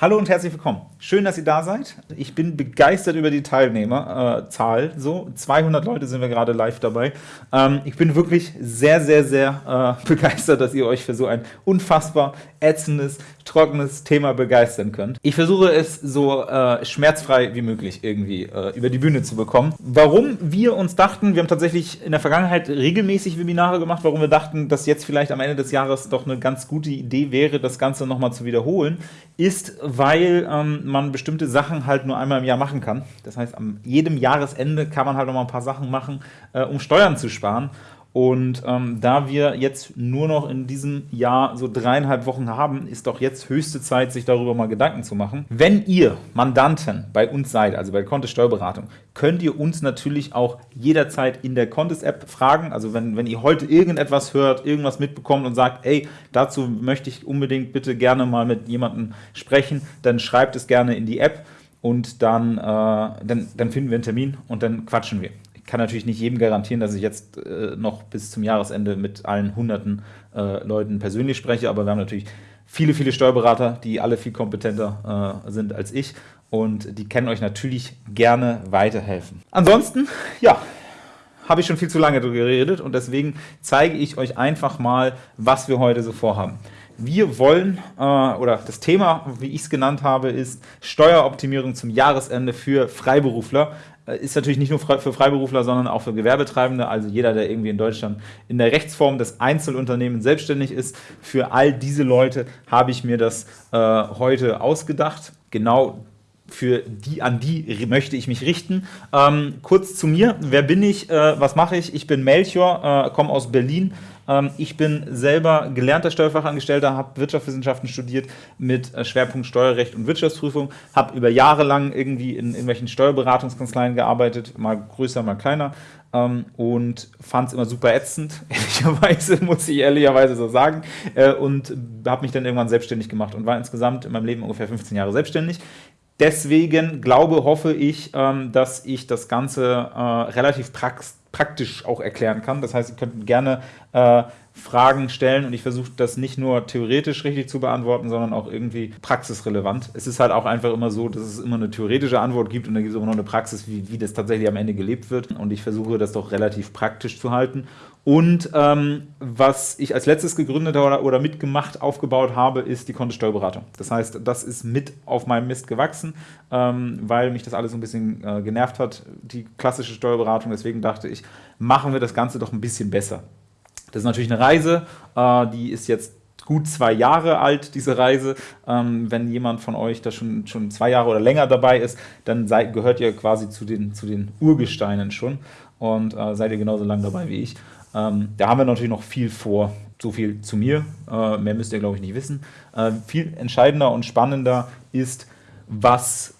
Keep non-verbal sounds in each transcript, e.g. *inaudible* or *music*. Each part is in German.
Hallo und herzlich willkommen. Schön, dass ihr da seid. Ich bin begeistert über die Teilnehmerzahl. Äh, so, 200 Leute sind wir gerade live dabei. Ähm, ich bin wirklich sehr, sehr, sehr äh, *laughs* begeistert, dass ihr euch für so ein unfassbar ätzendes, trockenes Thema begeistern könnt. Ich versuche es so äh, schmerzfrei wie möglich irgendwie äh, über die Bühne zu bekommen. Warum wir uns dachten, wir haben tatsächlich in der Vergangenheit regelmäßig Webinare gemacht, warum wir dachten, dass jetzt vielleicht am Ende des Jahres doch eine ganz gute Idee wäre, das Ganze nochmal zu wiederholen, ist, weil ähm, man bestimmte Sachen halt nur einmal im Jahr machen kann. Das heißt, am jedem Jahresende kann man halt noch mal ein paar Sachen machen, äh, um Steuern zu sparen. Und ähm, da wir jetzt nur noch in diesem Jahr so dreieinhalb Wochen haben, ist doch jetzt höchste Zeit, sich darüber mal Gedanken zu machen. Wenn ihr Mandanten bei uns seid, also bei Contest Steuerberatung, könnt ihr uns natürlich auch jederzeit in der Contest App fragen. Also wenn, wenn ihr heute irgendetwas hört, irgendwas mitbekommt und sagt, ey, dazu möchte ich unbedingt bitte gerne mal mit jemandem sprechen, dann schreibt es gerne in die App und dann, äh, dann, dann finden wir einen Termin und dann quatschen wir kann natürlich nicht jedem garantieren, dass ich jetzt äh, noch bis zum Jahresende mit allen hunderten äh, Leuten persönlich spreche, aber wir haben natürlich viele, viele Steuerberater, die alle viel kompetenter äh, sind als ich und die können euch natürlich gerne weiterhelfen. Ansonsten, ja, habe ich schon viel zu lange darüber geredet und deswegen zeige ich euch einfach mal, was wir heute so vorhaben. Wir wollen, äh, oder das Thema, wie ich es genannt habe, ist Steueroptimierung zum Jahresende für Freiberufler. Äh, ist natürlich nicht nur für Freiberufler, sondern auch für Gewerbetreibende, also jeder, der irgendwie in Deutschland in der Rechtsform des Einzelunternehmens selbstständig ist. Für all diese Leute habe ich mir das äh, heute ausgedacht. Genau für die, an die möchte ich mich richten. Ähm, kurz zu mir, wer bin ich, äh, was mache ich? Ich bin Melchior, äh, komme aus Berlin, ich bin selber gelernter Steuerfachangestellter, habe Wirtschaftswissenschaften studiert mit äh, Schwerpunkt Steuerrecht und Wirtschaftsprüfung, habe über Jahre lang irgendwie in irgendwelchen Steuerberatungskanzleien gearbeitet, mal größer, mal kleiner ähm, und fand es immer super ätzend, *laughs* ehrlicherweise, muss ich ehrlicherweise so sagen, äh, und habe mich dann irgendwann selbstständig gemacht und war insgesamt in meinem Leben ungefähr 15 Jahre selbstständig. Deswegen glaube, hoffe ich, ähm, dass ich das Ganze äh, relativ prax praktisch auch erklären kann. Das heißt, ihr könnt gerne äh, Fragen stellen und ich versuche das nicht nur theoretisch richtig zu beantworten, sondern auch irgendwie praxisrelevant. Es ist halt auch einfach immer so, dass es immer eine theoretische Antwort gibt und dann gibt es auch noch eine Praxis, wie, wie das tatsächlich am Ende gelebt wird und ich versuche das doch relativ praktisch zu halten. Und ähm, was ich als letztes gegründet oder, oder mitgemacht, aufgebaut habe, ist die Kontosteuerberatung. Das heißt, das ist mit auf meinem Mist gewachsen, ähm, weil mich das alles so ein bisschen äh, genervt hat, die klassische Steuerberatung. Deswegen dachte ich, machen wir das Ganze doch ein bisschen besser. Das ist natürlich eine Reise, äh, die ist jetzt gut zwei Jahre alt, diese Reise. Ähm, wenn jemand von euch da schon, schon zwei Jahre oder länger dabei ist, dann seid, gehört ihr quasi zu den, zu den Urgesteinen schon und äh, seid ihr genauso lang dabei wie ich. Ähm, da haben wir natürlich noch viel vor. So viel zu mir, äh, mehr müsst ihr, glaube ich, nicht wissen. Äh, viel entscheidender und spannender ist, was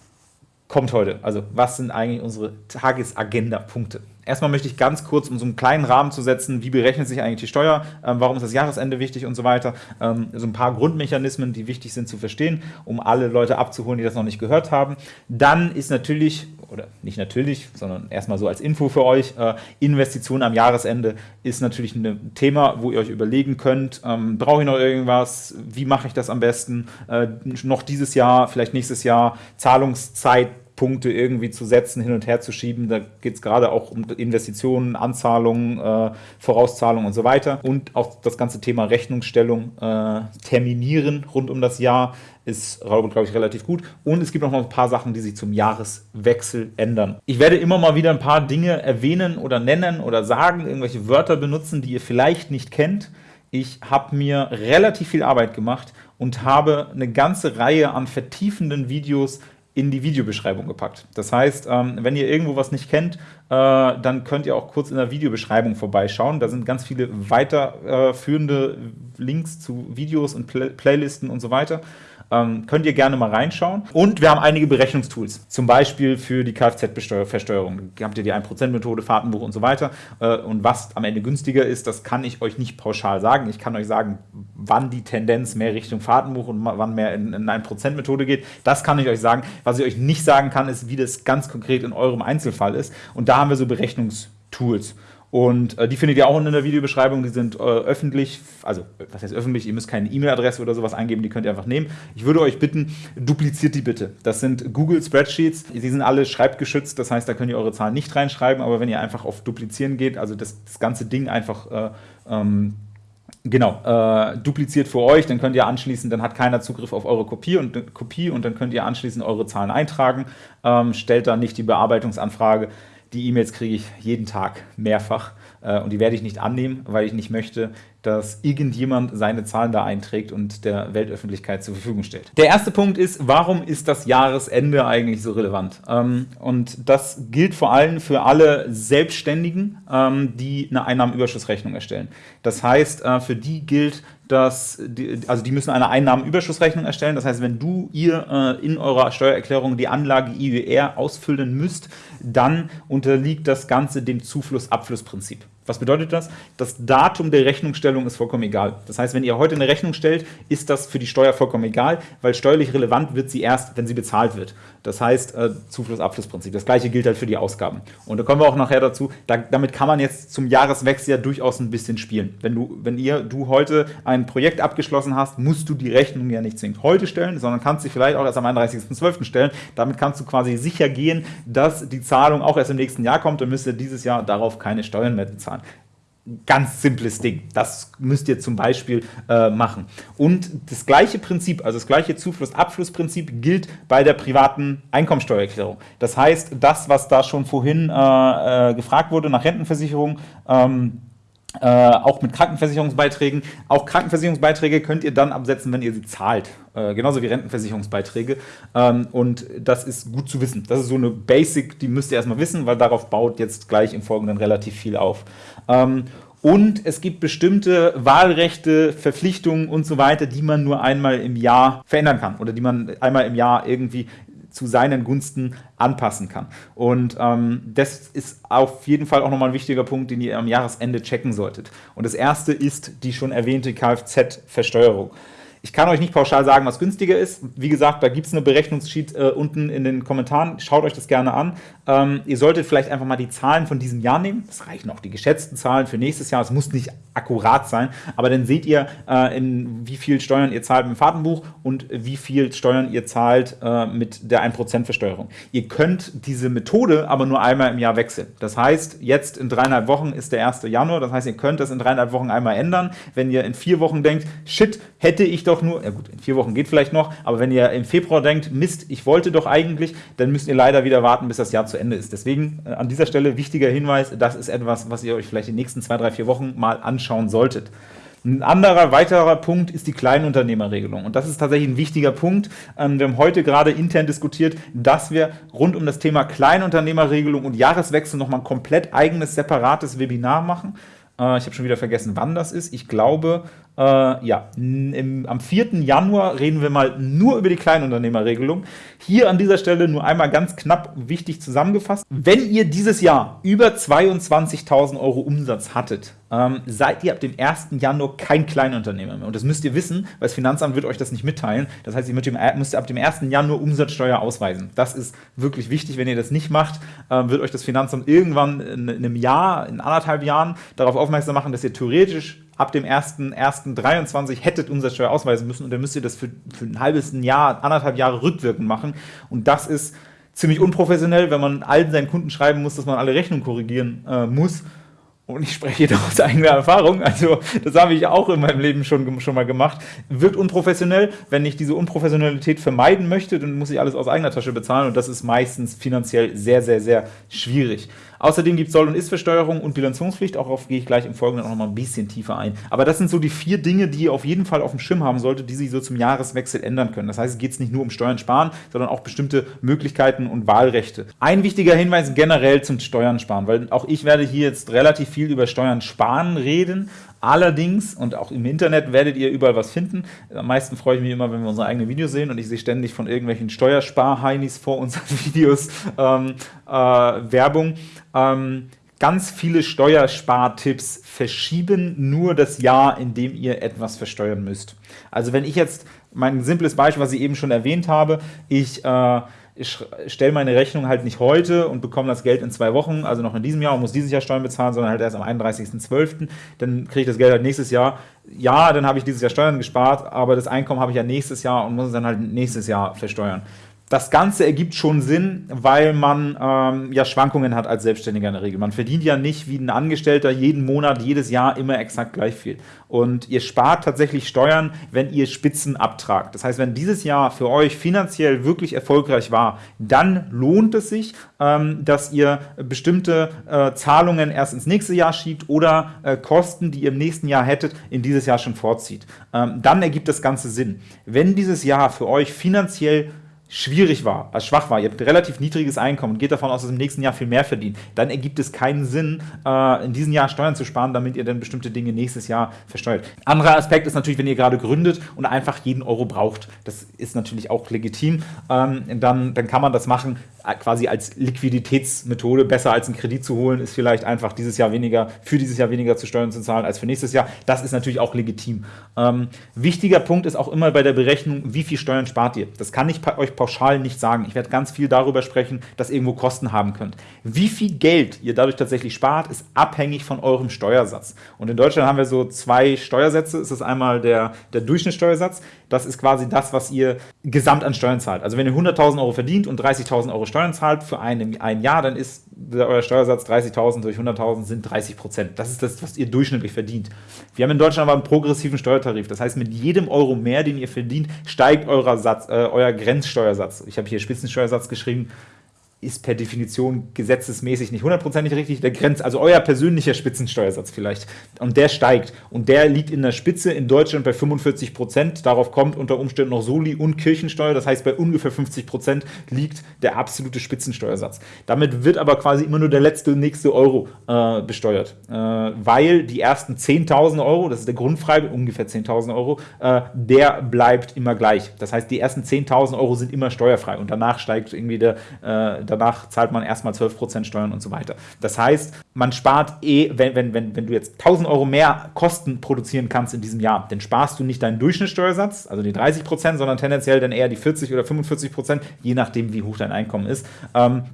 kommt heute? Also was sind eigentlich unsere Tagesagenda-Punkte? Erstmal möchte ich ganz kurz, um so einen kleinen Rahmen zu setzen, wie berechnet sich eigentlich die Steuer, ähm, warum ist das Jahresende wichtig und so weiter. Ähm, so ein paar Grundmechanismen, die wichtig sind zu verstehen, um alle Leute abzuholen, die das noch nicht gehört haben. Dann ist natürlich, oder nicht natürlich, sondern erstmal so als Info für euch, äh, Investition am Jahresende ist natürlich ein Thema, wo ihr euch überlegen könnt, ähm, brauche ich noch irgendwas, wie mache ich das am besten, äh, noch dieses Jahr, vielleicht nächstes Jahr, Zahlungszeit, Punkte irgendwie zu setzen, hin und her zu schieben. Da geht es gerade auch um Investitionen, Anzahlungen, äh, Vorauszahlungen und so weiter. Und auch das ganze Thema Rechnungsstellung äh, terminieren rund um das Jahr ist, glaube ich, relativ gut. Und es gibt noch mal ein paar Sachen, die sich zum Jahreswechsel ändern. Ich werde immer mal wieder ein paar Dinge erwähnen oder nennen oder sagen, irgendwelche Wörter benutzen, die ihr vielleicht nicht kennt. Ich habe mir relativ viel Arbeit gemacht und habe eine ganze Reihe an vertiefenden Videos in die Videobeschreibung gepackt. Das heißt, ähm, wenn ihr irgendwo was nicht kennt, äh, dann könnt ihr auch kurz in der Videobeschreibung vorbeischauen. Da sind ganz viele weiterführende Links zu Videos und Playlisten und so weiter. Ähm, könnt ihr gerne mal reinschauen. Und wir haben einige Berechnungstools, zum Beispiel für die Kfz-Versteuerung. Habt ihr die 1%-Methode, Fahrtenbuch und so weiter. Äh, und was am Ende günstiger ist, das kann ich euch nicht pauschal sagen. Ich kann euch sagen, wann die Tendenz mehr Richtung Fahrtenbuch und wann mehr in, in 1%-Methode geht. Das kann ich euch sagen. Was ich euch nicht sagen kann, ist, wie das ganz konkret in eurem Einzelfall ist. Und da haben wir so Berechnungstools. Und äh, die findet ihr auch in der Videobeschreibung. Die sind äh, öffentlich, also was heißt öffentlich? Ihr müsst keine E-Mail-Adresse oder sowas eingeben, die könnt ihr einfach nehmen. Ich würde euch bitten, dupliziert die bitte. Das sind Google Spreadsheets. Die sind alle schreibgeschützt, das heißt, da könnt ihr eure Zahlen nicht reinschreiben. Aber wenn ihr einfach auf Duplizieren geht, also das, das ganze Ding einfach äh, ähm, Genau, äh, dupliziert für euch, dann könnt ihr anschließend, dann hat keiner Zugriff auf eure Kopie und, Kopie und dann könnt ihr anschließend eure Zahlen eintragen, ähm, stellt dann nicht die Bearbeitungsanfrage. Die E-Mails kriege ich jeden Tag mehrfach äh, und die werde ich nicht annehmen, weil ich nicht möchte, dass irgendjemand seine Zahlen da einträgt und der Weltöffentlichkeit zur Verfügung stellt. Der erste Punkt ist, warum ist das Jahresende eigentlich so relevant? Ähm, und das gilt vor allem für alle Selbstständigen, ähm, die eine Einnahmenüberschussrechnung erstellen. Das heißt, äh, für die gilt, dass die, also die müssen eine Einnahmenüberschussrechnung erstellen. Das heißt, wenn du ihr äh, in eurer Steuererklärung die Anlage IUR ausfüllen müsst, dann unterliegt das Ganze dem Zufluss-Abflussprinzip. Was bedeutet das? Das Datum der Rechnungsstellung ist vollkommen egal. Das heißt, wenn ihr heute eine Rechnung stellt, ist das für die Steuer vollkommen egal, weil steuerlich relevant wird sie erst, wenn sie bezahlt wird. Das heißt, äh, Zufluss-Abflussprinzip. Das gleiche gilt halt für die Ausgaben. Und da kommen wir auch nachher dazu. Da, damit kann man jetzt zum Jahreswechsel ja durchaus ein bisschen spielen. Wenn du, wenn ihr, du heute ein Projekt abgeschlossen hast, musst du die Rechnung ja nicht zwingend heute stellen, sondern kannst sie vielleicht auch erst am 31.12. stellen. Damit kannst du quasi sicher gehen, dass die Zahlung auch erst im nächsten Jahr kommt und müsst ihr dieses Jahr darauf keine Steuern mehr bezahlen ganz simples Ding. Das müsst ihr zum Beispiel äh, machen. Und das gleiche Prinzip, also das gleiche Zufluss-Abfluss-Prinzip gilt bei der privaten Einkommensteuererklärung. Das heißt, das, was da schon vorhin äh, äh, gefragt wurde nach Rentenversicherung, ähm, äh, auch mit Krankenversicherungsbeiträgen. Auch Krankenversicherungsbeiträge könnt ihr dann absetzen, wenn ihr sie zahlt. Äh, genauso wie Rentenversicherungsbeiträge. Ähm, und das ist gut zu wissen. Das ist so eine Basic, die müsst ihr erstmal wissen, weil darauf baut jetzt gleich im Folgenden relativ viel auf. Ähm, und es gibt bestimmte Wahlrechte, Verpflichtungen und so weiter, die man nur einmal im Jahr verändern kann oder die man einmal im Jahr irgendwie zu seinen Gunsten anpassen kann. Und ähm, das ist auf jeden Fall auch nochmal ein wichtiger Punkt, den ihr am Jahresende checken solltet. Und das erste ist die schon erwähnte Kfz-Versteuerung. Ich kann euch nicht pauschal sagen, was günstiger ist. Wie gesagt, da gibt es eine Berechnungssheet äh, unten in den Kommentaren. Schaut euch das gerne an. Ähm, ihr solltet vielleicht einfach mal die Zahlen von diesem Jahr nehmen. Das reichen auch die geschätzten Zahlen für nächstes Jahr. Es muss nicht akkurat sein, aber dann seht ihr, äh, in wie viel Steuern ihr zahlt mit dem Fahrtenbuch und wie viel Steuern ihr zahlt äh, mit der 1% Versteuerung. Ihr könnt diese Methode aber nur einmal im Jahr wechseln. Das heißt, jetzt in dreieinhalb Wochen ist der 1. Januar. Das heißt, ihr könnt das in dreieinhalb Wochen einmal ändern. Wenn ihr in vier Wochen denkt, shit, hätte ich doch nur, ja gut, in vier Wochen geht vielleicht noch, aber wenn ihr im Februar denkt, Mist, ich wollte doch eigentlich, dann müsst ihr leider wieder warten, bis das Jahr zu Ende ist. Deswegen äh, an dieser Stelle wichtiger Hinweis, das ist etwas, was ihr euch vielleicht in den nächsten zwei, drei, vier Wochen mal anschauen solltet. Ein anderer, weiterer Punkt ist die Kleinunternehmerregelung. Und das ist tatsächlich ein wichtiger Punkt. Ähm, wir haben heute gerade intern diskutiert, dass wir rund um das Thema Kleinunternehmerregelung und Jahreswechsel nochmal ein komplett eigenes, separates Webinar machen. Äh, ich habe schon wieder vergessen, wann das ist. Ich glaube, äh, ja, im, am 4. Januar reden wir mal nur über die Kleinunternehmerregelung. Hier an dieser Stelle nur einmal ganz knapp wichtig zusammengefasst. Wenn ihr dieses Jahr über 22.000 Euro Umsatz hattet, ähm, seid ihr ab dem 1. Januar kein Kleinunternehmer mehr. Und das müsst ihr wissen, weil das Finanzamt wird euch das nicht mitteilen. Das heißt, ihr müsst ab dem 1. Januar Umsatzsteuer ausweisen. Das ist wirklich wichtig. Wenn ihr das nicht macht, äh, wird euch das Finanzamt irgendwann in, in einem Jahr, in anderthalb Jahren darauf aufmerksam machen, dass ihr theoretisch ab dem 1.1.23 hättet Umsatzsteuer ausweisen müssen und dann müsst ihr das für, für ein halbes Jahr, anderthalb Jahre rückwirkend machen. Und das ist ziemlich unprofessionell, wenn man allen seinen Kunden schreiben muss, dass man alle Rechnungen korrigieren äh, muss. Und ich spreche hier *laughs* aus eigener Erfahrung, also das habe ich auch in meinem Leben schon, schon mal gemacht. Wirkt unprofessionell. Wenn ich diese Unprofessionalität vermeiden möchte, dann muss ich alles aus eigener Tasche bezahlen und das ist meistens finanziell sehr, sehr, sehr schwierig. Außerdem gibt es Soll- und Ist-Versteuerung und Bilanzierungspflicht. Auch auf gehe ich gleich im Folgenden auch noch mal ein bisschen tiefer ein. Aber das sind so die vier Dinge, die ihr auf jeden Fall auf dem Schirm haben solltet, die sich so zum Jahreswechsel ändern können. Das heißt, es geht nicht nur um Steuern sparen, sondern auch bestimmte Möglichkeiten und Wahlrechte. Ein wichtiger Hinweis generell zum Steuern sparen, weil auch ich werde hier jetzt relativ viel über Steuern sparen reden, Allerdings, und auch im Internet werdet ihr überall was finden, am meisten freue ich mich immer, wenn wir unsere eigenen Videos sehen und ich sehe ständig von irgendwelchen Steuerspar-Heinis vor unseren *laughs* Videos ähm, äh, Werbung. Ähm, ganz viele Steuerspartipps verschieben nur das Jahr, in dem ihr etwas versteuern müsst. Also wenn ich jetzt, mein simples Beispiel, was ich eben schon erwähnt habe, ich äh, ich stelle meine Rechnung halt nicht heute und bekomme das Geld in zwei Wochen, also noch in diesem Jahr und muss dieses Jahr Steuern bezahlen, sondern halt erst am 31.12., dann kriege ich das Geld halt nächstes Jahr. Ja, dann habe ich dieses Jahr Steuern gespart, aber das Einkommen habe ich ja nächstes Jahr und muss es dann halt nächstes Jahr versteuern. Das Ganze ergibt schon Sinn, weil man ähm, ja Schwankungen hat als Selbstständiger in der Regel. Man verdient ja nicht wie ein Angestellter jeden Monat, jedes Jahr immer exakt gleich viel. Und ihr spart tatsächlich Steuern, wenn ihr Spitzen abtragt. Das heißt, wenn dieses Jahr für euch finanziell wirklich erfolgreich war, dann lohnt es sich, ähm, dass ihr bestimmte äh, Zahlungen erst ins nächste Jahr schiebt oder äh, Kosten, die ihr im nächsten Jahr hättet, in dieses Jahr schon vorzieht. Ähm, dann ergibt das Ganze Sinn. Wenn dieses Jahr für euch finanziell schwierig war, als schwach war, ihr habt ein relativ niedriges Einkommen und geht davon aus, dass ihr im nächsten Jahr viel mehr verdient, dann ergibt es keinen Sinn, äh, in diesem Jahr Steuern zu sparen, damit ihr dann bestimmte Dinge nächstes Jahr versteuert. Anderer Aspekt ist natürlich, wenn ihr gerade gründet und einfach jeden Euro braucht. Das ist natürlich auch legitim. Ähm, dann, dann kann man das machen, quasi als Liquiditätsmethode. Besser als einen Kredit zu holen, ist vielleicht einfach dieses Jahr weniger, für dieses Jahr weniger zu Steuern zu zahlen als für nächstes Jahr. Das ist natürlich auch legitim. Ähm, wichtiger Punkt ist auch immer bei der Berechnung, wie viel Steuern spart ihr. Das kann ich euch pauschal nicht sagen. Ich werde ganz viel darüber sprechen, dass ihr irgendwo Kosten haben könnt. Wie viel Geld ihr dadurch tatsächlich spart, ist abhängig von eurem Steuersatz. Und in Deutschland haben wir so zwei Steuersätze. Es ist einmal der, der Durchschnittssteuersatz. Das ist quasi das, was ihr gesamt an Steuern zahlt. Also wenn ihr 100.000 Euro verdient und 30.000 Euro Steuern zahlt für ein, ein Jahr, dann ist euer Steuersatz 30.000 durch 100.000 sind 30 Prozent. Das ist das, was ihr durchschnittlich verdient. Wir haben in Deutschland aber einen progressiven Steuertarif. Das heißt, mit jedem Euro mehr, den ihr verdient, steigt euer, Satz, äh, euer Grenzsteuersatz. Ich habe hier Spitzensteuersatz geschrieben ist per Definition gesetzesmäßig nicht hundertprozentig richtig. Der Grenz, also euer persönlicher Spitzensteuersatz vielleicht. Und der steigt. Und der liegt in der Spitze in Deutschland bei 45 Prozent. Darauf kommt unter Umständen noch Soli und Kirchensteuer. Das heißt, bei ungefähr 50 Prozent liegt der absolute Spitzensteuersatz. Damit wird aber quasi immer nur der letzte, nächste Euro äh, besteuert. Äh, weil die ersten 10.000 Euro, das ist der Grundfreibetrag, ungefähr 10.000 Euro, äh, der bleibt immer gleich. Das heißt, die ersten 10.000 Euro sind immer steuerfrei. Und danach steigt irgendwie der, äh, danach zahlt man erstmal 12% Steuern und so weiter. Das heißt, man spart eh, wenn, wenn, wenn, wenn du jetzt 1000 Euro mehr Kosten produzieren kannst in diesem Jahr, dann sparst du nicht deinen Durchschnittssteuersatz, also die 30%, sondern tendenziell dann eher die 40 oder 45%, je nachdem, wie hoch dein Einkommen ist. Ähm,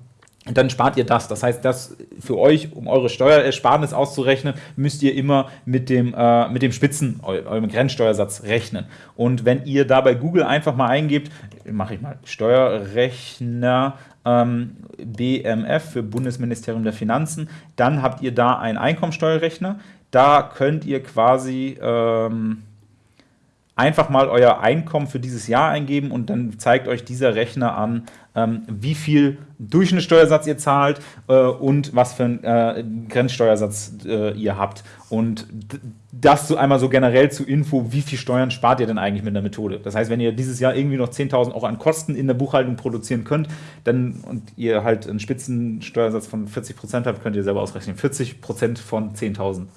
dann spart ihr das. Das heißt, das für euch, um eure Steuerersparnis auszurechnen, müsst ihr immer mit dem, äh, mit dem Spitzen, eurem Grenzsteuersatz rechnen. Und wenn ihr da bei Google einfach mal eingebt, mache ich mal Steuerrechner ähm, BMF für Bundesministerium der Finanzen, dann habt ihr da einen Einkommensteuerrechner. Da könnt ihr quasi ähm, einfach mal euer Einkommen für dieses Jahr eingeben und dann zeigt euch dieser Rechner an, ähm, wie viel Durchschnittssteuersatz ihr zahlt äh, und was für einen äh, Grenzsteuersatz äh, ihr habt. Und das so einmal so generell zu Info, wie viel Steuern spart ihr denn eigentlich mit der Methode? Das heißt, wenn ihr dieses Jahr irgendwie noch 10.000 Euro an Kosten in der Buchhaltung produzieren könnt, dann und ihr halt einen Spitzensteuersatz von 40% habt, könnt ihr selber ausrechnen. 40% von 10.000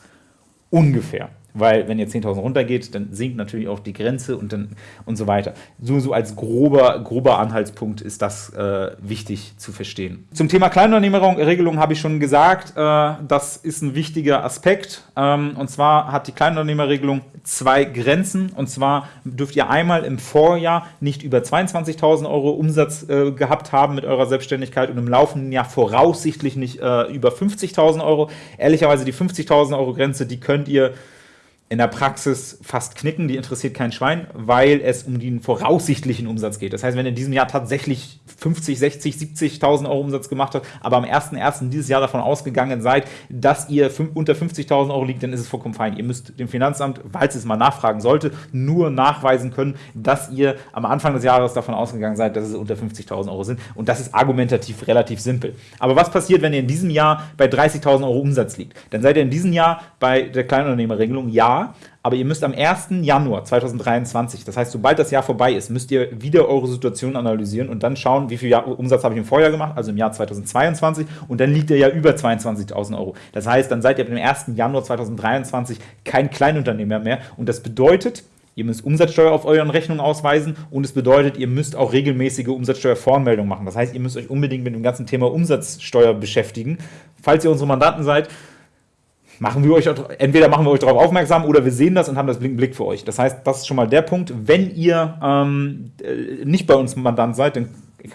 ungefähr weil wenn ihr 10.000 runtergeht, dann sinkt natürlich auch die Grenze und, dann, und so weiter. So, so als grober, grober Anhaltspunkt ist das äh, wichtig zu verstehen. Zum Thema Kleinunternehmerregelung habe ich schon gesagt, äh, das ist ein wichtiger Aspekt. Ähm, und zwar hat die Kleinunternehmerregelung zwei Grenzen. Und zwar dürft ihr einmal im Vorjahr nicht über 22.000 Euro Umsatz äh, gehabt haben mit eurer Selbstständigkeit und im laufenden Jahr voraussichtlich nicht äh, über 50.000 Euro. Ehrlicherweise die 50.000 Euro Grenze, die könnt ihr in der Praxis fast knicken, die interessiert kein Schwein, weil es um den voraussichtlichen Umsatz geht. Das heißt, wenn ihr in diesem Jahr tatsächlich 50, 60, 70.000 Euro Umsatz gemacht habt, aber am 1.1. dieses Jahr davon ausgegangen seid, dass ihr unter 50.000 Euro liegt, dann ist es vollkommen fein. Ihr müsst dem Finanzamt, falls es mal nachfragen sollte, nur nachweisen können, dass ihr am Anfang des Jahres davon ausgegangen seid, dass es unter 50.000 Euro sind. Und das ist argumentativ relativ simpel. Aber was passiert, wenn ihr in diesem Jahr bei 30.000 Euro Umsatz liegt? Dann seid ihr in diesem Jahr bei der Kleinunternehmerregelung ja, aber ihr müsst am 1. Januar 2023, das heißt, sobald das Jahr vorbei ist, müsst ihr wieder eure Situation analysieren und dann schauen, wie viel Jahr Umsatz habe ich im Vorjahr gemacht, also im Jahr 2022 und dann liegt er ja über 22.000 Euro. Das heißt, dann seid ihr am 1. Januar 2023 kein Kleinunternehmer mehr und das bedeutet, Ihr müsst Umsatzsteuer auf euren Rechnungen ausweisen und es bedeutet, ihr müsst auch regelmäßige Umsatzsteuervoranmeldungen machen. Das heißt, ihr müsst euch unbedingt mit dem ganzen Thema Umsatzsteuer beschäftigen. Falls ihr unsere Mandanten seid, machen wir euch, entweder machen wir euch darauf aufmerksam oder wir sehen das und haben das Blick für euch. Das heißt, das ist schon mal der Punkt. Wenn ihr ähm, äh, nicht bei uns Mandant seid, dann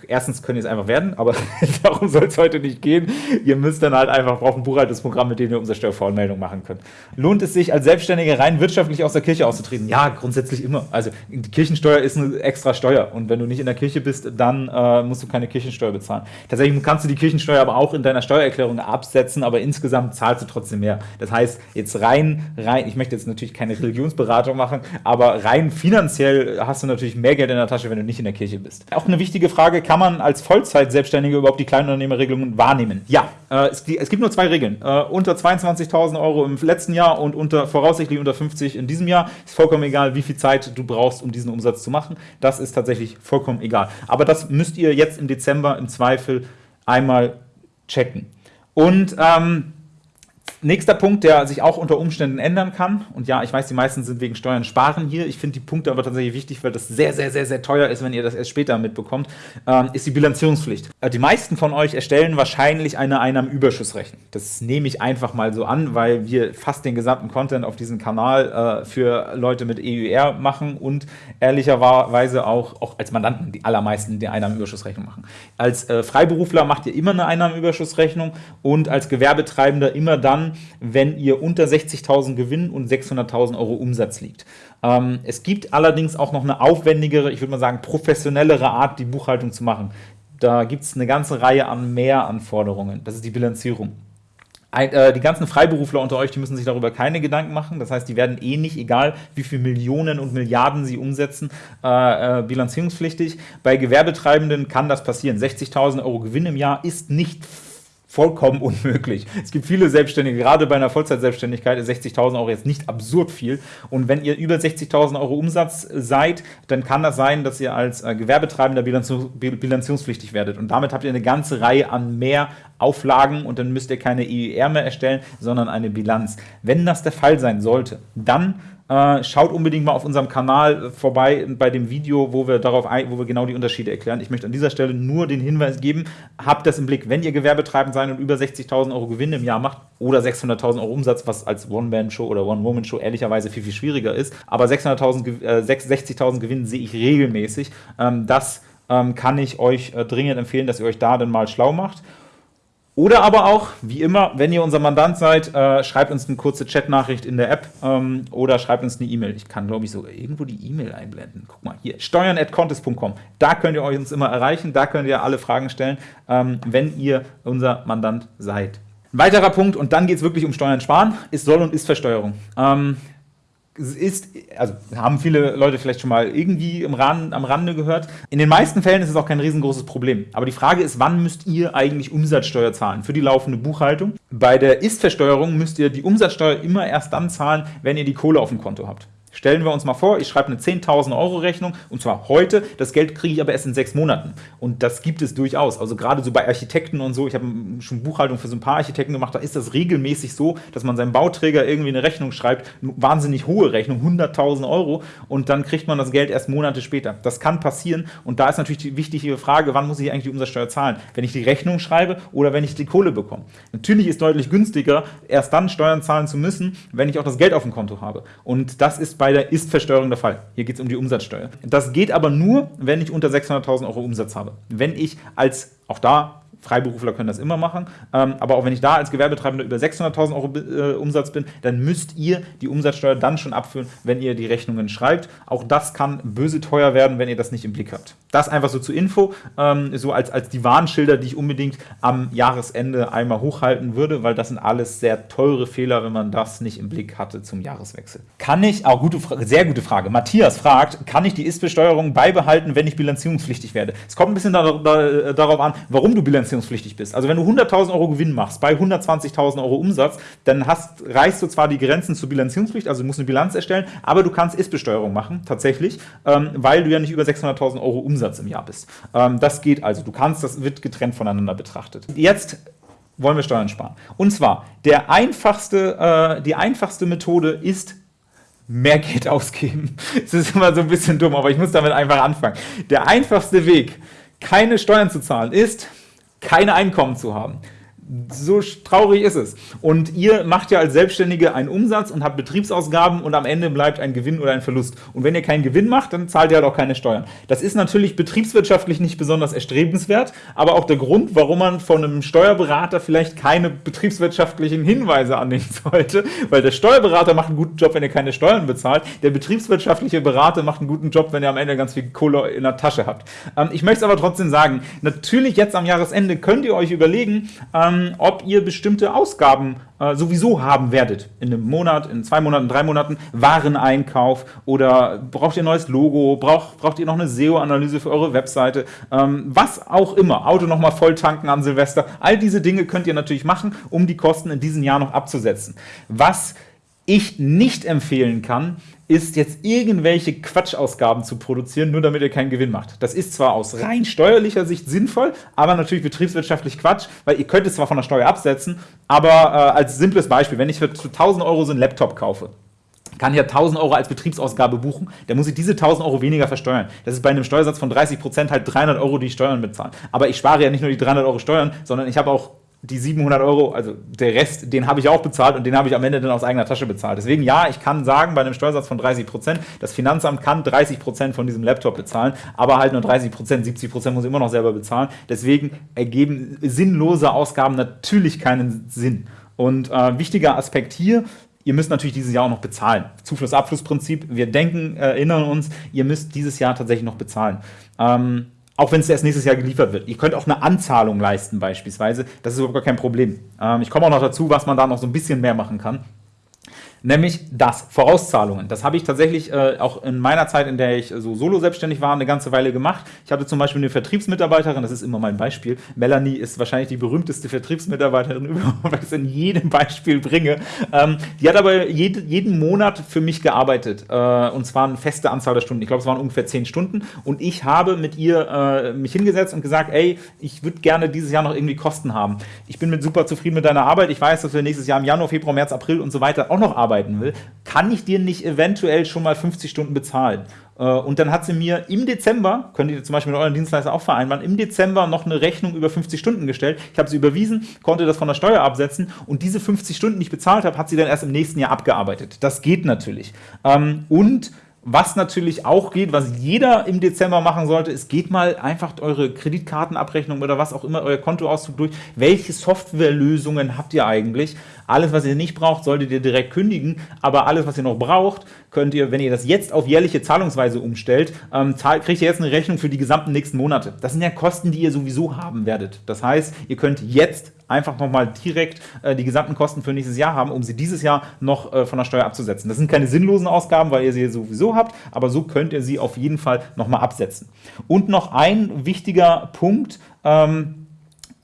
erstens könnt ihr es einfach werden, aber *laughs* darum soll es heute nicht gehen. Ihr müsst dann halt einfach, braucht ein Buchhaltungsprogramm, mit dem ihr Umsatzsteuervoranmeldung machen könnt. Lohnt es sich, als Selbstständiger rein wirtschaftlich aus der Kirche auszutreten? Ja, grundsätzlich immer. Also die Kirchensteuer ist eine extra Steuer und wenn du nicht in der Kirche bist, dann äh, musst du keine Kirchensteuer bezahlen. Tatsächlich kannst du die Kirchensteuer aber auch in deiner Steuererklärung absetzen, aber insgesamt zahlst du trotzdem mehr. Das heißt, jetzt rein, rein, ich möchte jetzt natürlich keine Religionsberatung machen, aber rein finanziell hast du natürlich mehr Geld in der Tasche, wenn du nicht in der Kirche bist. Auch eine wichtige Frage, kann man als Vollzeit-Selbstständiger überhaupt die Kleinunternehmerregelungen wahrnehmen? Ja, äh, es, es, gibt nur zwei Regeln. Äh, unter 22.000 Euro im letzten Jahr und unter voraussichtlich unter 50 in diesem Jahr ist vollkommen egal, wie viel Zeit du brauchst, um diesen Umsatz zu machen. Das ist tatsächlich vollkommen egal. Aber das müsst ihr jetzt im Dezember im Zweifel einmal checken. Und ähm, Nächster Punkt, der sich auch unter Umständen ändern kann, und ja, ich weiß, die meisten sind wegen Steuern sparen hier, ich finde die Punkte aber tatsächlich wichtig, weil das sehr, sehr, sehr, sehr teuer ist, wenn ihr das erst später mitbekommt, ähm, ist die Bilanzierungspflicht. Äh, die meisten von euch erstellen wahrscheinlich eine Einnahmenüberschussrechnung. Das nehme ich einfach mal so an, weil wir fast den gesamten Content auf diesem Kanal äh, für Leute mit EUR machen und ehrlicherweise auch, auch als Mandanten die allermeisten die Einnahmenüberschussrechnung machen. Als äh, Freiberufler macht ihr immer eine Einnahmenüberschussrechnung und als Gewerbetreibender immer dann, wenn ihr unter 60.000 Gewinn und 600.000 Euro Umsatz liegt. Ähm, es gibt allerdings auch noch eine aufwendigere, ich würde mal sagen professionellere Art, die Buchhaltung zu machen. Da gibt es eine ganze Reihe an Mehranforderungen. Das ist die Bilanzierung. Ein, äh, die ganzen Freiberufler unter euch, die müssen sich darüber keine Gedanken machen. Das heißt, die werden eh nicht, egal wie viele Millionen und Milliarden sie umsetzen, äh, äh, bilanzierungspflichtig. Bei Gewerbetreibenden kann das passieren. 60.000 Euro Gewinn im Jahr ist nicht vollkommen *laughs* unmöglich. Es gibt viele Selbstständige, gerade bei einer Vollzeitselbstständigkeit ist 60.000 Euro jetzt nicht absurd viel. Und wenn ihr über 60.000 Euro Umsatz seid, dann kann das sein, dass ihr als äh, Gewerbetreibender bilanzierungspflichtig werdet. Und damit habt ihr eine ganze Reihe an mehr Auflagen und dann müsst ihr keine EER mehr erstellen, sondern eine Bilanz. Wenn das der Fall sein sollte, dann äh, schaut unbedingt mal auf unserem Kanal vorbei bei dem Video, wo wir darauf ein, wo wir genau die Unterschiede erklären. Ich möchte an dieser Stelle nur den Hinweis geben, habt das im Blick, wenn ihr Gewerbetreibend seid und über 60.000 Euro Gewinn im Jahr macht oder 600.000 Euro Umsatz, was als One-Man-Show oder One-Woman-Show ehrlicherweise viel, viel schwieriger ist, aber 600.000, äh, 60.000 Gewinn sehe ich regelmäßig. Ähm, das ähm, kann ich euch äh, dringend empfehlen, dass ihr euch da dann mal schlau macht. Oder aber auch, wie immer, wenn ihr unser Mandant seid, äh, schreibt uns eine kurze Chatnachricht in der App ähm, oder schreibt uns eine E-Mail. Ich kann, glaube ich, sogar irgendwo die E-Mail einblenden. Guck mal, hier, steuern.contest.com. Da könnt ihr euch uns immer erreichen, da könnt ihr alle Fragen stellen, ähm, wenn ihr unser Mandant seid. Ein weiterer Punkt, und dann geht es wirklich um Steuern sparen, ist Soll- und Ist-Versteuerung. Ähm, ist, also haben viele Leute vielleicht schon mal irgendwie im Rahmen, am Rande gehört. In den meisten Fällen ist es auch kein riesengroßes Problem. Aber die Frage ist, wann müsst ihr eigentlich Umsatzsteuer zahlen für die laufende Buchhaltung? Bei der Ist-Versteuerung müsst ihr die Umsatzsteuer immer erst dann zahlen, wenn ihr die Kohle auf dem Konto habt. Stellen wir uns mal vor, ich schreibe eine 10.000 Euro Rechnung und zwar heute, das Geld kriege ich aber erst in sechs Monaten. Und das gibt es durchaus. Also gerade so bei Architekten und so, ich habe schon Buchhaltung für so ein paar Architekten gemacht, da ist das regelmäßig so, dass man seinem Bauträger irgendwie eine Rechnung schreibt, eine wahnsinnig hohe Rechnung, 100.000 Euro und dann kriegt man das Geld erst Monate später. Das kann passieren und da ist natürlich die wichtige Frage, wann muss ich eigentlich die Umsatzsteuer zahlen? Wenn ich die Rechnung schreibe oder wenn ich die Kohle bekomme? Natürlich ist deutlich günstiger, erst dann Steuern zahlen zu müssen, wenn ich auch das Geld auf dem Konto habe. Und das ist bei bei Ist-Versteuerung der Fall. Hier geht es um die Umsatzsteuer. Das geht aber nur, wenn ich unter 600.000 Euro Umsatz habe. Wenn ich als, auch da Freiberufler können das immer machen. Ähm, aber auch wenn ich da als Gewerbetreibender über 600.000 Euro äh, Umsatz bin, dann müsst ihr die Umsatzsteuer dann schon abführen, wenn ihr die Rechnungen schreibt. Auch das kann böse teuer werden, wenn ihr das nicht im Blick habt. Das einfach so zur Info, ähm, so als, als die Warnschilder, die ich unbedingt am Jahresende einmal hochhalten würde, weil das sind alles sehr teure Fehler, wenn man das nicht im Blick hatte zum Jahreswechsel. Kann ich, auch gute, sehr gute Frage, Matthias fragt, kann ich die Ist-Besteuerung beibehalten, wenn ich bilanzierungspflichtig werde? Es kommt ein bisschen da, da, darauf an, warum du bilanzierungspflichtig bilanzierungspflichtig bist. Also wenn du 100.000 Euro Gewinn machst bei 120.000 Euro Umsatz, dann hast, reichst du zwar die Grenzen zur Bilanzierungspflicht, also du musst eine Bilanz erstellen, aber du kannst Ist-Besteuerung machen, tatsächlich, ähm, weil du ja nicht über 600.000 Euro Umsatz im Jahr bist. Ähm, das geht also, du kannst, das wird getrennt voneinander betrachtet. Jetzt wollen wir Steuern sparen. Und zwar, der einfachste, äh, die einfachste Methode ist, mehr Geld *laughs* ausgeben. Das ist immer so ein bisschen dumm, aber ich muss damit einfach anfangen. Der einfachste Weg, keine Steuern zu zahlen, ist, keine Einkommen zu haben. So traurig ist es. Und ihr macht ja als Selbstständige einen Umsatz und habt Betriebsausgaben und am Ende bleibt ein Gewinn oder ein Verlust. Und wenn ihr keinen Gewinn macht, dann zahlt ihr halt auch keine Steuern. Das ist natürlich betriebswirtschaftlich nicht besonders erstrebenswert, aber auch der Grund, warum man von einem Steuerberater vielleicht keine betriebswirtschaftlichen Hinweise annehmen sollte, weil der Steuerberater macht einen guten Job, wenn ihr keine Steuern bezahlt. Der betriebswirtschaftliche Berater macht einen guten Job, wenn ihr am Ende ganz viel Kohle in der Tasche habt. Ähm, ich möchte es aber trotzdem sagen, natürlich jetzt am Jahresende könnt ihr euch überlegen, ähm, ob ihr bestimmte Ausgaben äh, sowieso haben werdet. In einem Monat, in zwei Monaten, drei Monaten, Wareneinkauf oder braucht ihr ein neues Logo, braucht, braucht ihr noch eine SEO-Analyse für eure Webseite, ähm, was auch immer. Auto nochmal voll tanken an Silvester. All diese Dinge könnt ihr natürlich machen, um die Kosten in diesem Jahr noch abzusetzen. Was ich nicht empfehlen kann, ist jetzt irgendwelche Quatschausgaben zu produzieren, nur damit ihr keinen Gewinn macht. Das ist zwar aus rein steuerlicher Sicht sinnvoll, aber natürlich betriebswirtschaftlich Quatsch, weil ihr könnt es zwar von der Steuer absetzen, aber äh, als simples Beispiel, wenn ich für 1000 Euro so einen Laptop kaufe, kann ich ja 1000 Euro als Betriebsausgabe buchen, dann muss ich diese 1000 Euro weniger versteuern. Das ist bei einem Steuersatz von 30 Prozent halt 300 Euro, die ich Steuern bezahlen. Aber ich spare ja nicht nur die 300 Euro Steuern, sondern ich habe auch die 700 Euro, also der Rest, den habe ich auch bezahlt und den habe ich am Ende dann aus eigener Tasche bezahlt. Deswegen ja, ich kann sagen, bei einem Steuersatz von 30 Prozent, das Finanzamt kann 30 Prozent von diesem Laptop bezahlen, aber halt nur 30 Prozent, 70 Prozent muss ich immer noch selber bezahlen. Deswegen ergeben sinnlose Ausgaben natürlich keinen Sinn. Und äh, wichtiger Aspekt hier, ihr müsst natürlich dieses Jahr auch noch bezahlen. Zufluss-Abfluss-Prinzip, wir denken, erinnern uns, ihr müsst dieses Jahr tatsächlich noch bezahlen. Ähm, auch wenn es erst nächstes Jahr geliefert wird. Ihr könnt auch eine Anzahlung leisten beispielsweise. Das ist überhaupt gar kein Problem. Ähm, ich komme auch noch dazu, was man da noch so ein bisschen mehr machen kann nämlich das, Vorauszahlungen. Das habe ich tatsächlich äh, auch in meiner Zeit, in der ich so solo selbstständig war, eine ganze Weile gemacht. Ich hatte zum Beispiel eine Vertriebsmitarbeiterin, das ist immer mein Beispiel. Melanie ist wahrscheinlich die berühmteste Vertriebsmitarbeiterin *laughs* überhaupt, weil ich es in jedem Beispiel bringe. Ähm, die hat aber jede, jeden Monat für mich gearbeitet äh, und zwar eine feste Anzahl der Stunden. Ich glaube, es waren ungefähr zehn Stunden und ich habe mit ihr äh, mich hingesetzt und gesagt, ey, ich würde gerne dieses Jahr noch irgendwie Kosten haben. Ich bin mit super zufrieden mit deiner Arbeit. Ich weiß, dass wir nächstes Jahr im Januar, Februar, März, April und so weiter auch noch arbeiten arbeiten will, kann ich dir nicht eventuell schon mal 50 Stunden bezahlen? Äh, und dann hat sie mir im Dezember, könnt ihr zum Beispiel mit euren Dienstleister auch vereinbaren, im Dezember noch eine Rechnung über 50 Stunden gestellt. Ich habe sie überwiesen, konnte das von der Steuer absetzen und diese 50 Stunden, die ich bezahlt habe, hat sie dann erst im nächsten Jahr abgearbeitet. Das geht natürlich. Ähm, und was natürlich auch geht, was jeder im Dezember machen sollte, ist, geht mal einfach eure Kreditkartenabrechnung oder was auch immer, euer Kontoauszug durch. Welche Softwarelösungen habt ihr eigentlich? Alles, was ihr nicht braucht, solltet ihr direkt kündigen, aber alles, was ihr noch braucht, könnt ihr, wenn ihr das jetzt auf jährliche Zahlungsweise umstellt, ähm, kriegt ihr jetzt eine Rechnung für die gesamten nächsten Monate. Das sind ja Kosten, die ihr sowieso haben werdet. Das heißt, ihr könnt jetzt einfach nochmal direkt äh, die gesamten Kosten für nächstes Jahr haben, um sie dieses Jahr noch äh, von der Steuer abzusetzen. Das sind keine sinnlosen Ausgaben, weil ihr sie sowieso habt, aber so könnt ihr sie auf jeden Fall nochmal absetzen. Und noch ein wichtiger Punkt, ähm,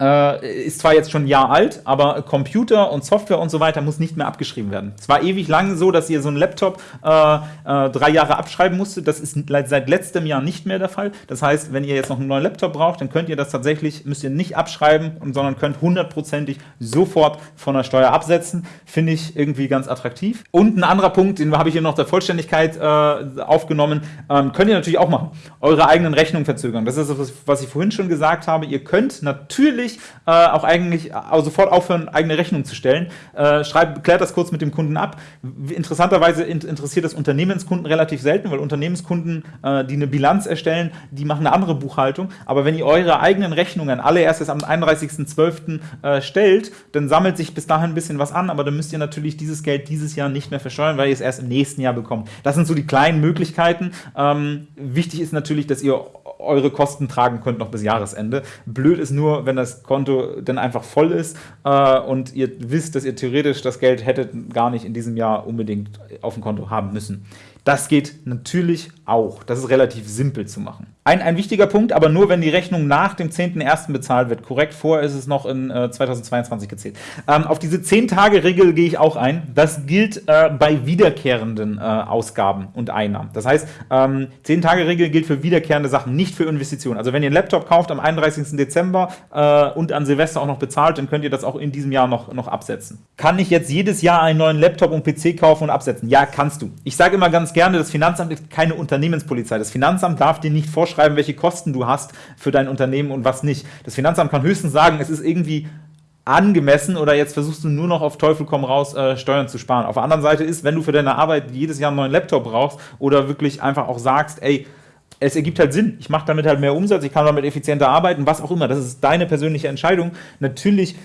äh, ist zwar jetzt schon ein Jahr alt, aber Computer und Software und so weiter muss nicht mehr abgeschrieben werden. Es war ewig lang so, dass ihr so einen Laptop äh, äh, drei Jahre abschreiben musstet. Das ist seit letztem Jahr nicht mehr der Fall. Das heißt, wenn ihr jetzt noch einen neuen Laptop braucht, dann könnt ihr das tatsächlich, müsst ihr nicht abschreiben, sondern könnt hundertprozentig sofort von der Steuer absetzen. Finde ich irgendwie ganz attraktiv. Und ein anderer Punkt, den habe ich hier noch der Vollständigkeit äh, aufgenommen, ähm, könnt ihr natürlich auch machen. Eure eigenen Rechnungen verzögern. Das ist das, was ich vorhin schon gesagt habe. Ihr könnt natürlich natürlich äh, auch eigentlich äh, sofort aufhören, eigene Rechnungen zu stellen. Äh, schreibt, klärt das kurz mit dem Kunden ab. Interessanterweise in, interessiert das Unternehmenskunden relativ selten, weil Unternehmenskunden, äh, die eine Bilanz erstellen, die machen eine andere Buchhaltung. Aber wenn ihr eure eigenen Rechnungen alle erst am 31.12. Äh, stellt, dann sammelt sich bis dahin ein bisschen was an, aber dann müsst ihr natürlich dieses Geld dieses Jahr nicht mehr versteuern, weil ihr es erst im nächsten Jahr bekommt. Das sind so die kleinen Möglichkeiten. Ähm, wichtig ist natürlich, dass ihr eure Kosten tragen könnt noch bis Jahresende. Blöd ist nur, wenn das Konto dann einfach voll ist äh, und ihr wisst, dass ihr theoretisch das Geld hättet gar nicht in diesem Jahr unbedingt auf dem Konto haben müssen. Das geht natürlich auch. Das ist relativ simpel zu machen. Ein, ein wichtiger Punkt, aber nur, wenn die Rechnung nach dem 10.01. bezahlt wird. Korrekt, vorher ist es noch in äh, 2022 gezählt. Ähm, auf diese 10-Tage-Regel gehe ich auch ein. Das gilt äh, bei wiederkehrenden äh, Ausgaben und Einnahmen. Das heißt, ähm, 10-Tage-Regel gilt für wiederkehrende Sachen, nicht für Investitionen. Also wenn ihr einen Laptop kauft am 31. Dezember äh, und an Silvester auch noch bezahlt, dann könnt ihr das auch in diesem Jahr noch, noch absetzen. Kann ich jetzt jedes Jahr einen neuen Laptop und PC kaufen und absetzen? Ja, kannst du. Ich sage immer ganz gerne, das Finanzamt ist keine Unternehmenspolizei. Das Finanzamt darf dir nicht vorschreiben, vorschreiben, welche Kosten du hast für dein Unternehmen und was nicht. Das Finanzamt kann höchstens sagen, es ist irgendwie angemessen oder jetzt versuchst du nur noch auf Teufel komm raus äh, Steuern zu sparen. Auf der anderen Seite ist, wenn du für deine Arbeit jedes Jahr einen neuen Laptop brauchst oder wirklich einfach auch sagst, ey, es ergibt halt Sinn, ich mache damit halt mehr Umsatz, ich kann damit effizienter arbeiten, was auch immer, das ist deine persönliche Entscheidung. Natürlich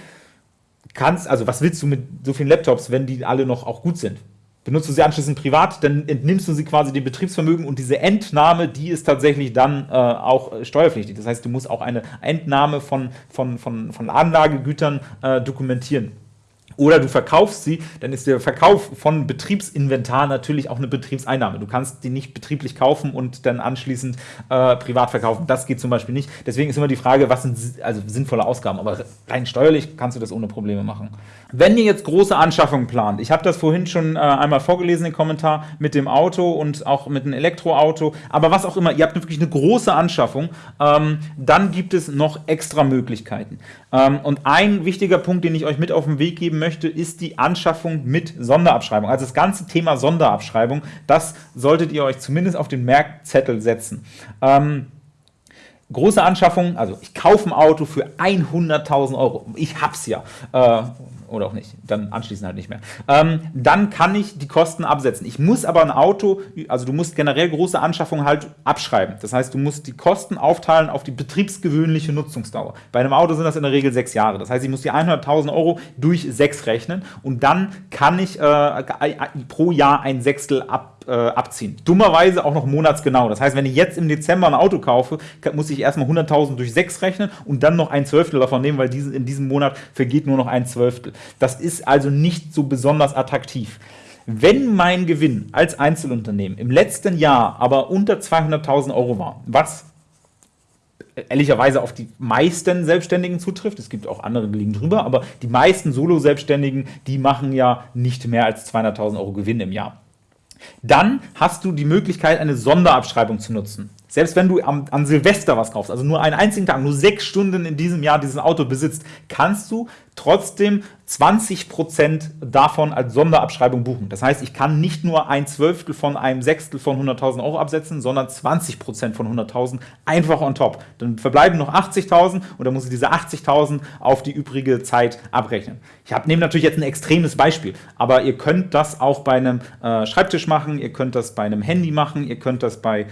kannst, also was willst du mit so vielen Laptops, wenn die alle noch auch gut sind? Benutzt du sie anschließend privat, dann entnimmst du sie quasi dem Betriebsvermögen und diese Entnahme, die ist tatsächlich dann äh, auch steuerpflichtig. Das heißt, du musst auch eine Entnahme von, von, von, von Anlagegütern äh, dokumentieren oder du verkaufst sie, dann ist der Verkauf von Betriebsinventar natürlich auch eine Betriebseinnahme. Du kannst die nicht betrieblich kaufen und dann anschließend äh, privat verkaufen. Das geht zum Beispiel nicht. Deswegen ist immer die Frage, was sind also sinnvolle Ausgaben. Aber rein steuerlich kannst du das ohne Probleme machen. Wenn ihr jetzt große Anschaffungen plant, ich habe das vorhin schon äh, einmal vorgelesen, den Kommentar mit dem Auto und auch mit einem Elektroauto, aber was auch immer, ihr habt wirklich eine große Anschaffung, ähm, dann gibt es noch extra Möglichkeiten. Ähm, und ein wichtiger Punkt, den ich euch mit auf den Weg geben möchte, ist die Anschaffung mit Sonderabschreibung. Also das ganze Thema Sonderabschreibung, das solltet ihr euch zumindest auf den Merkzettel setzen. Ähm, große Anschaffung, also ich kaufe ein Auto für 100.000 Euro. Ich hab's ja. Äh, oder auch nicht, dann anschließend halt nicht mehr. Ähm, dann kann ich die Kosten absetzen. Ich muss aber ein Auto, also du musst generell große Anschaffungen halt abschreiben. Das heißt, du musst die Kosten aufteilen auf die betriebsgewöhnliche Nutzungsdauer. Bei einem Auto sind das in der Regel sechs Jahre. Das heißt, ich muss die 100.000 Euro durch sechs rechnen und dann kann ich äh, pro Jahr ein Sechstel ab äh, abziehen. Dummerweise auch noch monatsgenau. Das heißt, wenn ich jetzt im Dezember ein Auto kaufe, muss ich erstmal 100.000 durch 6 rechnen und dann noch ein Zwölftel davon nehmen, weil diese, in diesem Monat vergeht nur noch ein Zwölftel. Das ist also nicht so besonders attraktiv. Wenn mein Gewinn als Einzelunternehmen im letzten Jahr aber unter 200.000 Euro war, was ehrlicherweise auf die meisten Selbstständigen zutrifft. Es gibt auch andere, die liegen drüber, aber die meisten Solo-Selbstständigen, die machen ja nicht mehr als 200.000 Euro Gewinn im Jahr. Dann hast du die Möglichkeit, eine Sonderabschreibung zu nutzen. Selbst wenn du am, an Silvester was kaufst, also nur einen einzigen Tag, nur sechs Stunden in diesem Jahr dieses Auto besitzt, kannst du trotzdem 20% davon als Sonderabschreibung buchen. Das heißt, ich kann nicht nur ein Zwölftel von einem Sechstel von 100.000 Euro absetzen, sondern 20% von 100.000 einfach on top. Dann verbleiben noch 80.000 und dann muss ich diese 80.000 auf die übrige Zeit abrechnen. Ich nehme natürlich jetzt ein extremes Beispiel, aber ihr könnt das auch bei einem äh, Schreibtisch machen, ihr könnt das bei einem Handy machen, ihr könnt das bei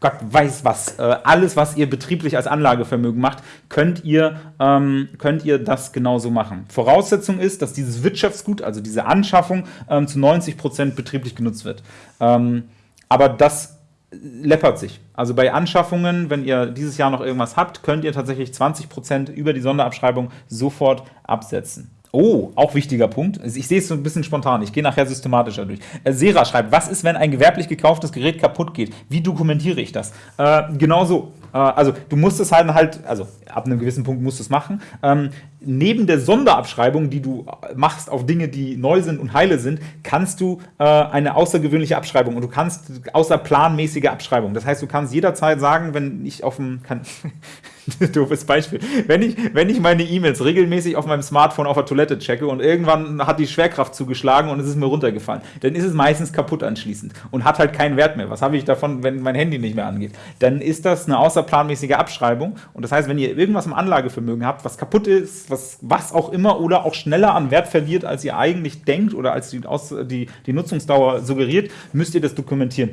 Gott weiß was, äh, alles, was ihr betrieblich als Anlagevermögen macht, könnt ihr, ähm, könnt ihr das genauso machen. Voraussetzung ist, dass dieses Wirtschaftsgut, also diese Anschaffung, ähm, zu 90% betrieblich genutzt wird. Ähm, aber das läppert sich. Also bei Anschaffungen, wenn ihr dieses Jahr noch irgendwas habt, könnt ihr tatsächlich 20% über die Sonderabschreibung sofort absetzen. Oh, auch wichtiger Punkt. Ich sehe es so ein bisschen spontan. Ich gehe nachher systematischer durch. Äh, Sera schreibt, was ist, wenn ein gewerblich gekauftes Gerät kaputt geht? Wie dokumentiere ich das? Äh, genau so. Äh, also du musst es halt, halt, also ab einem gewissen Punkt musst du es machen. Ähm, neben der Sonderabschreibung, die du machst auf Dinge, die neu sind und heile sind, kannst du äh, eine außergewöhnliche Abschreibung und du kannst außerplanmäßige Abschreibung. Das heißt, du kannst jederzeit sagen, wenn ich auf dem, *laughs* *laughs* doofes Beispiel, wenn ich, wenn ich meine E-Mails regelmäßig auf meinem Smartphone auf der Toilette checke und irgendwann hat die Schwerkraft zugeschlagen und es ist mir runtergefallen, dann ist es meistens kaputt anschließend und hat halt keinen Wert mehr. Was habe ich davon, wenn mein Handy nicht mehr angeht? Dann ist das eine außerplanmäßige Abschreibung und das heißt, wenn ihr irgendwas im Anlagevermögen habt, was kaputt ist, was, was auch immer oder auch schneller an Wert verliert, als ihr eigentlich denkt oder als die, die, die Nutzungsdauer suggeriert, müsst ihr das dokumentieren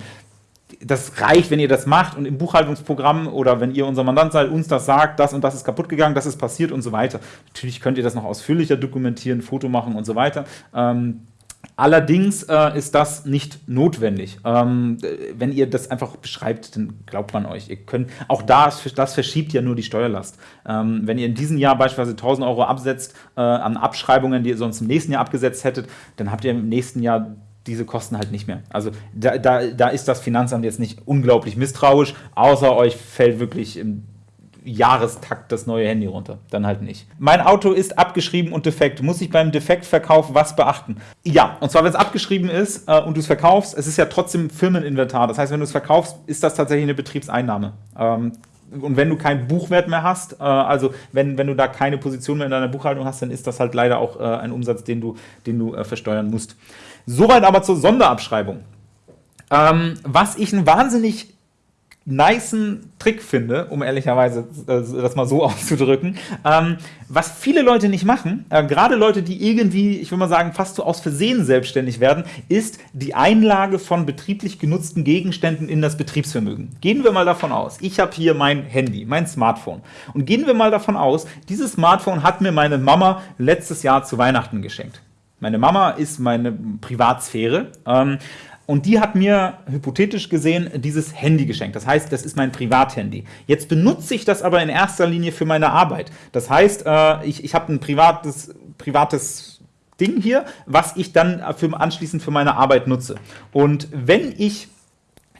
das reicht, wenn ihr das macht und im Buchhaltungsprogramm oder wenn ihr unser Mandant seid, uns das sagt, das und das ist kaputt gegangen, das ist passiert und so weiter. Natürlich könnt ihr das noch ausführlicher dokumentieren, Foto machen und so weiter. Ähm, Allerdings äh, ist das nicht notwendig. Ähm, wenn ihr das einfach beschreibt, dann glaubt man euch. Ihr könnt, auch das, das verschiebt ja nur die Steuerlast. Ähm, wenn ihr in diesem Jahr beispielsweise 1000 Euro absetzt äh, an Abschreibungen, die ihr sonst im nächsten Jahr abgesetzt hättet, dann habt ihr im nächsten Jahr diese Kosten halt nicht mehr. Also da, da, da ist das Finanzamt jetzt nicht unglaublich misstrauisch, außer euch fällt wirklich im Jahrestakt das neue Handy runter. Dann halt nicht. Mein Auto ist abgeschrieben und defekt. Muss ich beim Defektverkauf was beachten? Ja, und zwar, wenn es abgeschrieben ist äh, und du es verkaufst, es ist ja trotzdem Firmeninventar. Das heißt, wenn du es verkaufst, ist das tatsächlich eine Betriebseinnahme. Ähm, und wenn du keinen Buchwert mehr hast, äh, also wenn, wenn du da keine Position mehr in deiner Buchhaltung hast, dann ist das halt leider auch äh, ein Umsatz, den du, den du äh, versteuern musst. Soweit aber zur Sonderabschreibung. Ähm, was ich ein wahnsinnig nicen Trick finde, um ehrlicherweise äh, das mal so *laughs* auszudrücken, ähm, was viele Leute nicht machen, äh, gerade Leute, die irgendwie, ich würde mal sagen, fast so aus Versehen selbstständig werden, ist die Einlage von betrieblich genutzten Gegenständen in das Betriebsvermögen. Gehen wir mal davon aus, ich habe hier mein Handy, mein Smartphone und gehen wir mal davon aus, dieses Smartphone hat mir meine Mama letztes Jahr zu Weihnachten geschenkt. Meine Mama ist meine Privatsphäre. Ähm, und die hat mir hypothetisch gesehen dieses Handy geschenkt. Das heißt, das ist mein Privathandy. Jetzt benutze ich das aber in erster Linie für meine Arbeit. Das heißt, äh, ich, ich habe ein privates, privates Ding hier, was ich dann für, anschließend für meine Arbeit nutze. Und wenn ich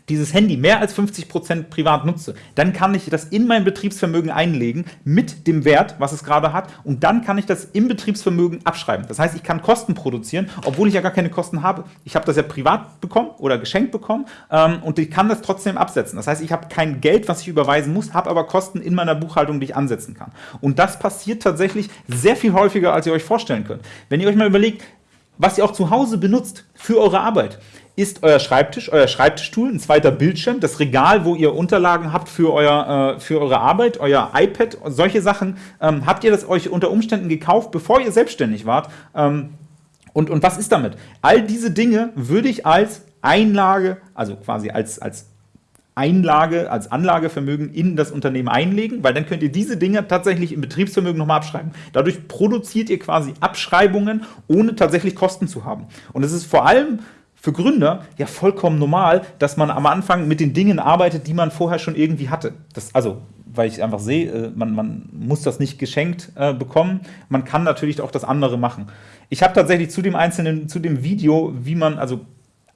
dieses Handy mehr als 50% privat nutze, dann kann ich das in mein Betriebsvermögen einlegen mit dem Wert, was es gerade hat und dann kann ich das im Betriebsvermögen abschreiben. Das heißt, ich kann Kosten produzieren, obwohl ich ja gar keine Kosten habe. Ich habe das ja privat bekommen oder geschenkt bekommen ähm, und ich kann das trotzdem absetzen. Das heißt, ich habe kein Geld, was ich überweisen muss, habe aber Kosten in meiner Buchhaltung, die ich ansetzen kann. Und das passiert tatsächlich sehr viel häufiger, als ihr euch vorstellen könnt. Wenn ihr euch mal überlegt, was ihr auch zu Hause benutzt für eure Arbeit ist euer Schreibtisch, euer Schreibtischstuhl, ein zweiter Bildschirm, das Regal, wo ihr Unterlagen habt für, euer, äh, für eure Arbeit, euer iPad, solche Sachen. Ähm, habt ihr das euch unter Umständen gekauft, bevor ihr selbstständig wart? Ähm, und, und was ist damit? All diese Dinge würde ich als Einlage, also quasi als, als Einlage, als Anlagevermögen in das Unternehmen einlegen, weil dann könnt ihr diese Dinge tatsächlich im Betriebsvermögen nochmal abschreiben. Dadurch produziert ihr quasi Abschreibungen, ohne tatsächlich Kosten zu haben. Und es ist vor allem für Gründer ja vollkommen normal, dass man am Anfang mit den Dingen arbeitet, die man vorher schon irgendwie hatte. Das, also, weil ich einfach sehe, äh, man, man muss das nicht geschenkt äh, bekommen. Man kann natürlich auch das andere machen. Ich habe tatsächlich zu dem einzelnen, zu dem Video, wie man, also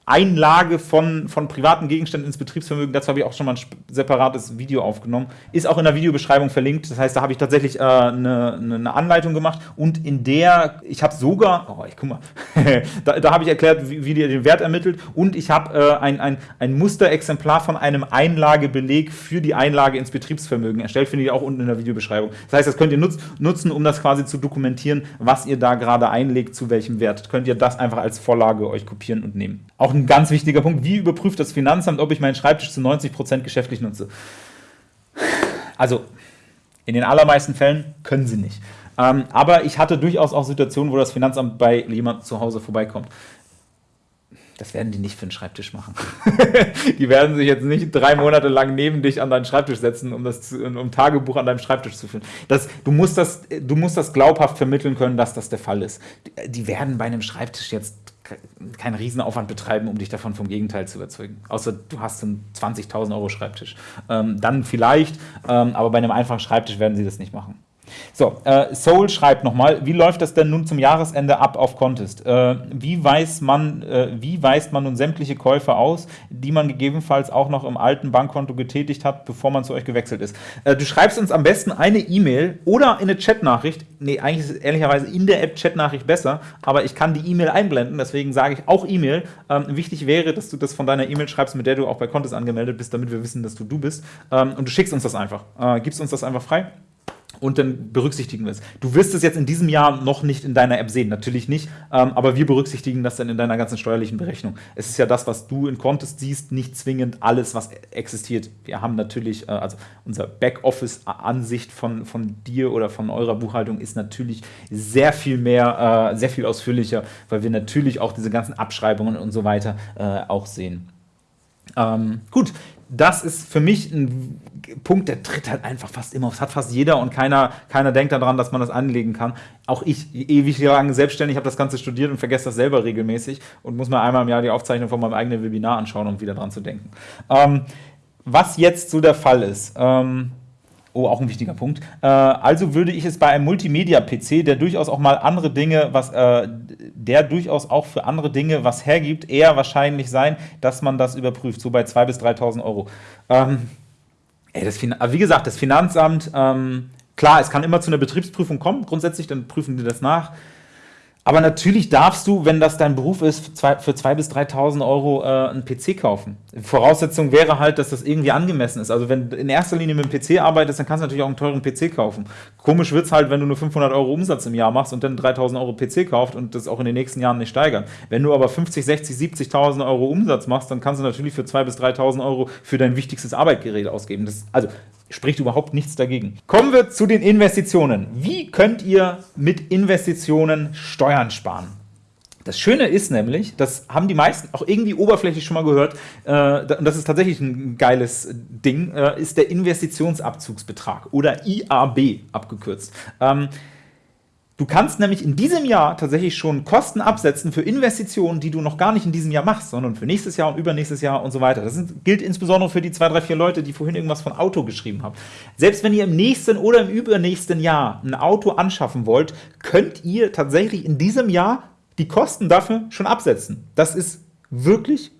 Einlage von, von privaten Gegenständen ins Betriebsvermögen, dazu habe ich auch schon mal ein separates Video aufgenommen, ist auch in der Videobeschreibung verlinkt. Das heißt, da habe ich tatsächlich äh, eine, eine, Anleitung gemacht und in der, ich habe sogar, oh, ich guck mal, *laughs* da, da habe ich erklärt, wie, wie ihr den Wert ermittelt und ich habe äh, ein, ein, ein Musterexemplar von einem Einlagebeleg für die Einlage ins Betriebsvermögen erstellt, finde ich auch unten in der Videobeschreibung. Das heißt, das könnt ihr nutz, nutzen, um das quasi zu dokumentieren, was ihr da gerade einlegt, zu welchem Wert. Könnt ihr das einfach als Vorlage euch kopieren und nehmen. Auch ein ganz wichtiger Punkt, wie überprüft das Finanzamt, ob ich meinen Schreibtisch zu 90% geschäftlich nutze? Also, in den allermeisten Fällen können sie nicht. Ähm, aber ich hatte durchaus auch Situationen, wo das Finanzamt bei jemandem zu Hause vorbeikommt. Das werden die nicht für den Schreibtisch machen. *laughs* die werden sich jetzt nicht drei Monate lang neben dich an deinen Schreibtisch setzen, um das zu, um Tagebuch an deinem Schreibtisch zu führen. Das, du, musst das, du musst das glaubhaft vermitteln können, dass das der Fall ist. Die, werden bei einem Schreibtisch jetzt keinen Riesenaufwand betreiben, um dich davon vom Gegenteil zu überzeugen. Außer du hast einen 20.000 Euro Schreibtisch. Ähm, dann vielleicht, ähm, aber bei einem einfachen Schreibtisch werden sie das nicht machen. So, äh, Soul schreibt nochmal, wie läuft das denn nun zum Jahresende ab auf Contest? Äh, wie, weiß man, äh, wie weist man nun sämtliche Käufe aus, die man gegebenenfalls auch noch im alten Bankkonto getätigt hat, bevor man zu euch gewechselt ist? Äh, du schreibst uns am besten eine E-Mail oder eine Chatnachricht. Nee, eigentlich ist es ehrlicherweise in der App Chatnachricht besser, aber ich kann die E-Mail einblenden, deswegen sage ich auch E-Mail. Ähm, wichtig wäre, dass du das von deiner E-Mail schreibst, mit der du auch bei Contest angemeldet bist, damit wir wissen, dass du du bist. Ähm, und du schickst uns das einfach. Äh, gibst uns das einfach frei und dann berücksichtigen wir es. Du wirst es jetzt in diesem Jahr noch nicht in deiner App sehen, natürlich nicht, ähm, aber wir berücksichtigen das dann in deiner ganzen steuerlichen Berechnung. Es ist ja das, was du in Contest siehst, nicht zwingend alles, was existiert. Wir haben natürlich, äh, also unser Backoffice-Ansicht von, von dir oder von eurer Buchhaltung ist natürlich sehr viel mehr, äh, sehr viel ausführlicher, weil wir natürlich auch diese ganzen Abschreibungen und so weiter äh, auch sehen. Ähm, gut, das ist für mich ein Punkt, der tritt halt einfach fast immer auf. Das hat fast jeder und keiner, keiner denkt daran, dass man das anlegen kann. Auch ich, ewig lang selbstständig, habe das Ganze studiert und vergesse das selber regelmäßig und muss mir einmal im Jahr die Aufzeichnung von meinem eigenen Webinar anschauen, um wieder dran zu denken. Ähm, was jetzt so der Fall ist, ähm, Oh, auch ein wichtiger Punkt. Äh, also würde ich es bei einem Multimedia-PC, der durchaus auch mal andere Dinge, was, äh, der durchaus auch für andere Dinge was hergibt, eher wahrscheinlich sein, dass man das überprüft, so bei 2.000 bis 3.000 Euro. Ähm, ey, das wie gesagt, das Finanzamt, ähm, klar, es kann immer zu einer Betriebsprüfung kommen, grundsätzlich, dann prüfen die das nach. Aber natürlich darfst du, wenn das dein Beruf ist, für 2.000 bis 3.000 Euro äh, einen PC kaufen. Voraussetzung wäre halt, dass das irgendwie angemessen ist. Also wenn du in erster Linie mit dem PC arbeitest, dann kannst du natürlich auch einen teuren PC kaufen. Komisch wird es halt, wenn du nur 500 Euro Umsatz im Jahr machst und dann 3.000 Euro PC kauft und das auch in den nächsten Jahren nicht steigern. Wenn du aber 50, 60, 70.000 Euro Umsatz machst, dann kannst du natürlich für 2.000 bis 3.000 Euro für dein wichtigstes Arbeitsgerät ausgeben. Das, also spricht überhaupt nichts dagegen. Kommen wir zu den Investitionen. Wie könnt ihr mit Investitionen Steuern sparen? Das Schöne ist nämlich, das haben die meisten auch irgendwie oberflächlich schon mal gehört, äh, und das ist tatsächlich ein geiles Ding, äh, ist der Investitionsabzugsbetrag oder IAB abgekürzt. Ähm, Du kannst nämlich in diesem Jahr tatsächlich schon Kosten absetzen für Investitionen, die du noch gar nicht in diesem Jahr machst, sondern für nächstes Jahr und übernächstes Jahr und so weiter. Das gilt insbesondere für die zwei, drei, vier Leute, die vorhin irgendwas von Auto geschrieben haben. Selbst wenn ihr im nächsten oder im übernächsten Jahr ein Auto anschaffen wollt, könnt ihr tatsächlich in diesem Jahr die Kosten dafür schon absetzen. Das ist wirklich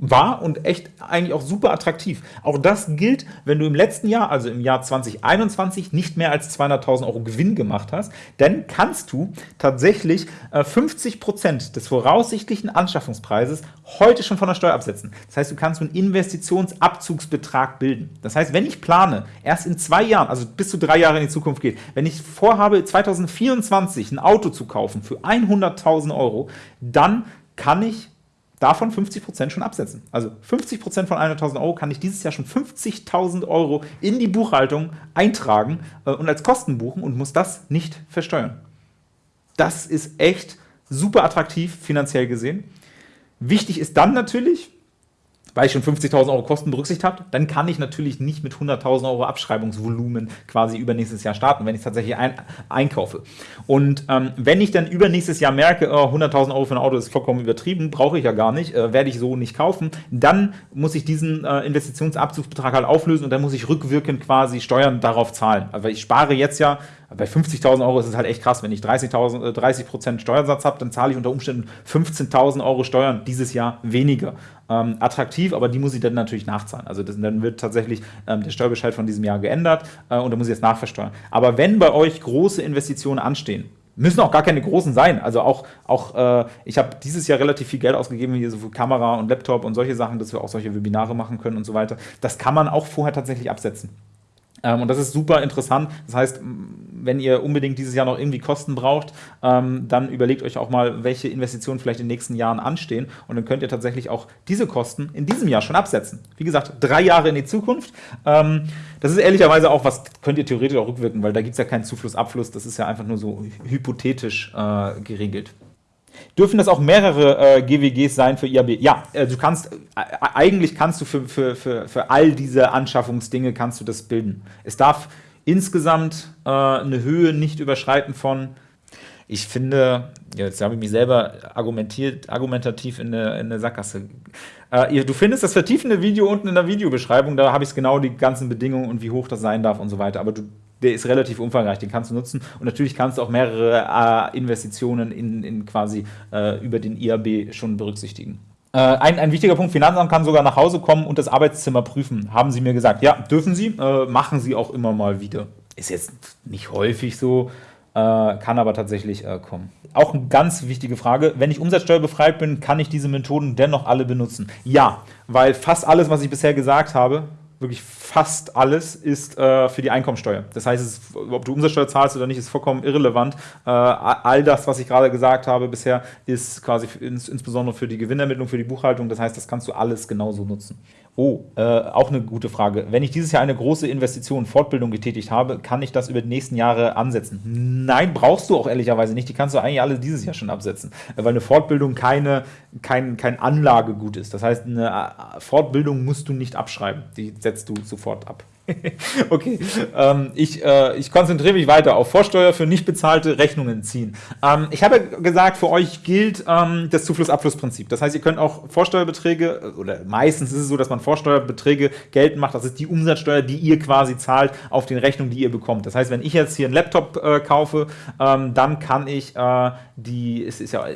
war und echt eigentlich auch super attraktiv. Auch das gilt, wenn du im letzten Jahr, also im Jahr 2021, nicht mehr als 200.000 Euro Gewinn gemacht hast, dann kannst du tatsächlich äh, 50% des voraussichtlichen Anschaffungspreises heute schon von der Steuer absetzen. Das heißt, du kannst einen Investitionsabzugsbetrag bilden. Das heißt, wenn ich plane, erst in zwei Jahren, also bis zu drei Jahre in die Zukunft geht, wenn ich vorhabe, 2024 ein Auto zu kaufen für 100.000 Euro, dann kann ich davon 50% schon absetzen. Also 50% von 100.000 Euro kann ich dieses Jahr schon 50.000 Euro in die Buchhaltung eintragen äh, und als Kosten buchen und muss das nicht versteuern. Das ist echt super attraktiv finanziell gesehen. Wichtig ist dann natürlich, weil ich schon 50.000 Euro Kosten berücksichtigt habe, dann kann ich natürlich nicht mit 100.000 Euro Abschreibungsvolumen quasi übernächstes Jahr starten, wenn ich tatsächlich ein, einkaufe. Und ähm, wenn ich dann übernächstes Jahr merke, oh, 100.000 Euro für ein Auto ist vollkommen übertrieben, brauche ich ja gar nicht, äh, werde ich so nicht kaufen, dann muss ich diesen äh, Investitionsabzugsbetrag halt auflösen und dann muss ich rückwirkend quasi Steuern darauf zahlen. Also ich spare jetzt ja bei 50.000 Euro ist es halt echt krass. Wenn ich 30.000, 30% äh, Steuersatz habe, dann zahle ich unter Umständen 15.000 Euro Steuern dieses Jahr weniger. Ähm, attraktiv, aber die muss ich dann natürlich nachzahlen. Also das, dann wird tatsächlich ähm, der Steuerbescheid von diesem Jahr geändert äh, und dann muss ich jetzt nachversteuern. Aber wenn bei euch große Investitionen anstehen, müssen auch gar keine großen sein. Also auch, auch äh, ich habe dieses Jahr relativ viel Geld ausgegeben hier so für Kamera und Laptop und solche Sachen, dass wir auch solche Webinare machen können und so weiter. Das kann man auch vorher tatsächlich absetzen. Ähm, und das ist super interessant. Das heißt, wenn ihr unbedingt dieses Jahr noch irgendwie Kosten braucht, ähm, dann überlegt euch auch mal, welche Investitionen vielleicht in den nächsten Jahren anstehen. Und dann könnt ihr tatsächlich auch diese Kosten in diesem Jahr schon absetzen. Wie gesagt, drei Jahre in die Zukunft. Ähm, das ist ehrlicherweise auch was, könnt ihr theoretisch auch rückwirken, weil da gibt es ja keinen Zufluss, Abfluss. Das ist ja einfach nur so hypothetisch äh, geregelt. Dürfen das auch mehrere äh, GWGs sein für IAB? Ja, äh, du kannst, äh, eigentlich kannst du für, für, für, für all diese Anschaffungsdinge kannst du das bilden. Es darf insgesamt äh, eine Höhe nicht überschreiten von, ich finde, jetzt habe ich mich selber argumentiert, argumentativ in eine, in eine Sackgasse. Äh, du findest das vertiefende Video unten in der Videobeschreibung, da habe ich genau die ganzen Bedingungen und wie hoch das sein darf und so weiter. Aber du, der ist relativ umfangreich, den kannst du nutzen. Und natürlich kannst du auch mehrere äh, Investitionen in, in quasi äh, über den IAB schon berücksichtigen. Äh, ein, ein, wichtiger Punkt, Finanzamt kann sogar nach Hause kommen und das Arbeitszimmer prüfen, haben sie mir gesagt. Ja, dürfen sie, äh, machen sie auch immer mal wieder. Ist jetzt nicht häufig so, äh, kann aber tatsächlich äh, kommen. Auch eine ganz wichtige Frage, wenn ich umsatzsteuerbefreit bin, kann ich diese Methoden dennoch alle benutzen? Ja, weil fast alles, was ich bisher gesagt habe, wirklich fast alles ist äh, für die Einkommensteuer. Das heißt, ist, ob du Umsatzsteuer zahlst oder nicht, ist vollkommen irrelevant. Äh, all das, was ich gerade gesagt habe bisher, ist quasi ins, insbesondere für die Gewinnermittlung, für die Buchhaltung. Das heißt, das kannst du alles genauso nutzen. Oh, äh, auch eine gute Frage. Wenn ich dieses Jahr eine große Investition, Fortbildung getätigt habe, kann ich das über die nächsten Jahre ansetzen? Nein, brauchst du auch ehrlicherweise nicht. Die kannst du eigentlich alle dieses Jahr schon absetzen, weil eine Fortbildung keine, kein, kein Anlagegut ist. Das heißt, eine äh, Fortbildung musst du nicht abschreiben. Die setzt du sofort ab. *laughs* okay, ähm, ich, äh, ich konzentriere mich weiter auf Vorsteuer für nicht bezahlte Rechnungen ziehen. Ähm, ich habe gesagt, für euch gilt ähm, das Zufluss-Abfluss-Prinzip. Das heißt, ihr könnt auch Vorsteuerbeträge, oder meistens ist es so, dass man Vorsteuerbeträge geltend macht. Das ist die Umsatzsteuer, die ihr quasi zahlt auf den Rechnungen, die ihr bekommt. Das heißt, wenn ich jetzt hier einen Laptop äh, kaufe, ähm, dann kann ich äh, die, es ist ja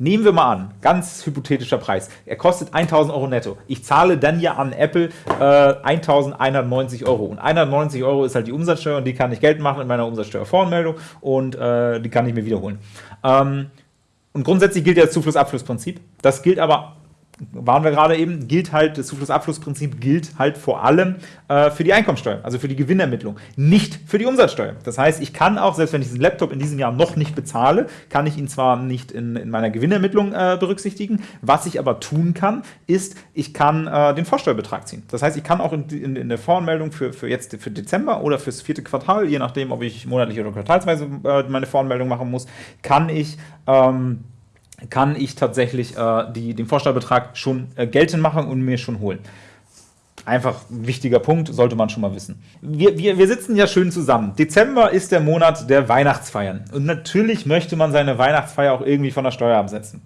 Nehmen wir mal an, ganz hypothetischer Preis. Er kostet 1000 Euro netto. Ich zahle dann ja an Apple äh, 1190 Euro. Und 190 Euro ist halt die Umsatzsteuer und die kann ich Geld machen in meiner Umsatzsteuervoranmeldung und äh, die kann ich mir wiederholen. Ähm, Und grundsätzlich gilt ja das Zuflussabflussprinzip. Das gilt aber waren wir gerade eben, gilt halt, das Zuflussabflussprinzip gilt halt vor allem äh, für die Einkommensteuer, also für die Gewinnermittlung, nicht für die Umsatzsteuer. Das heißt, ich kann auch, selbst wenn ich diesen Laptop in diesem Jahr noch nicht bezahle, kann ich ihn zwar nicht in, in meiner Gewinnermittlung äh, berücksichtigen, was ich aber tun kann, ist, ich kann äh, den Vorsteuerbetrag ziehen. Das heißt, ich kann auch in, in, in der Voranmeldung für, für jetzt für Dezember oder fürs vierte Quartal, je nachdem, ob ich monatlich oder quartalsweise äh, meine Voranmeldung machen muss, kann ich ähm, kann ich tatsächlich äh, die, den Vorsteuerbetrag schon äh, geltend machen und mir schon holen. Einfach ein wichtiger Punkt, sollte man schon mal wissen. Wir, wir, wir sitzen ja schön zusammen. Dezember ist der Monat der Weihnachtsfeiern. Und natürlich möchte man seine Weihnachtsfeier auch irgendwie von der Steuer absetzen.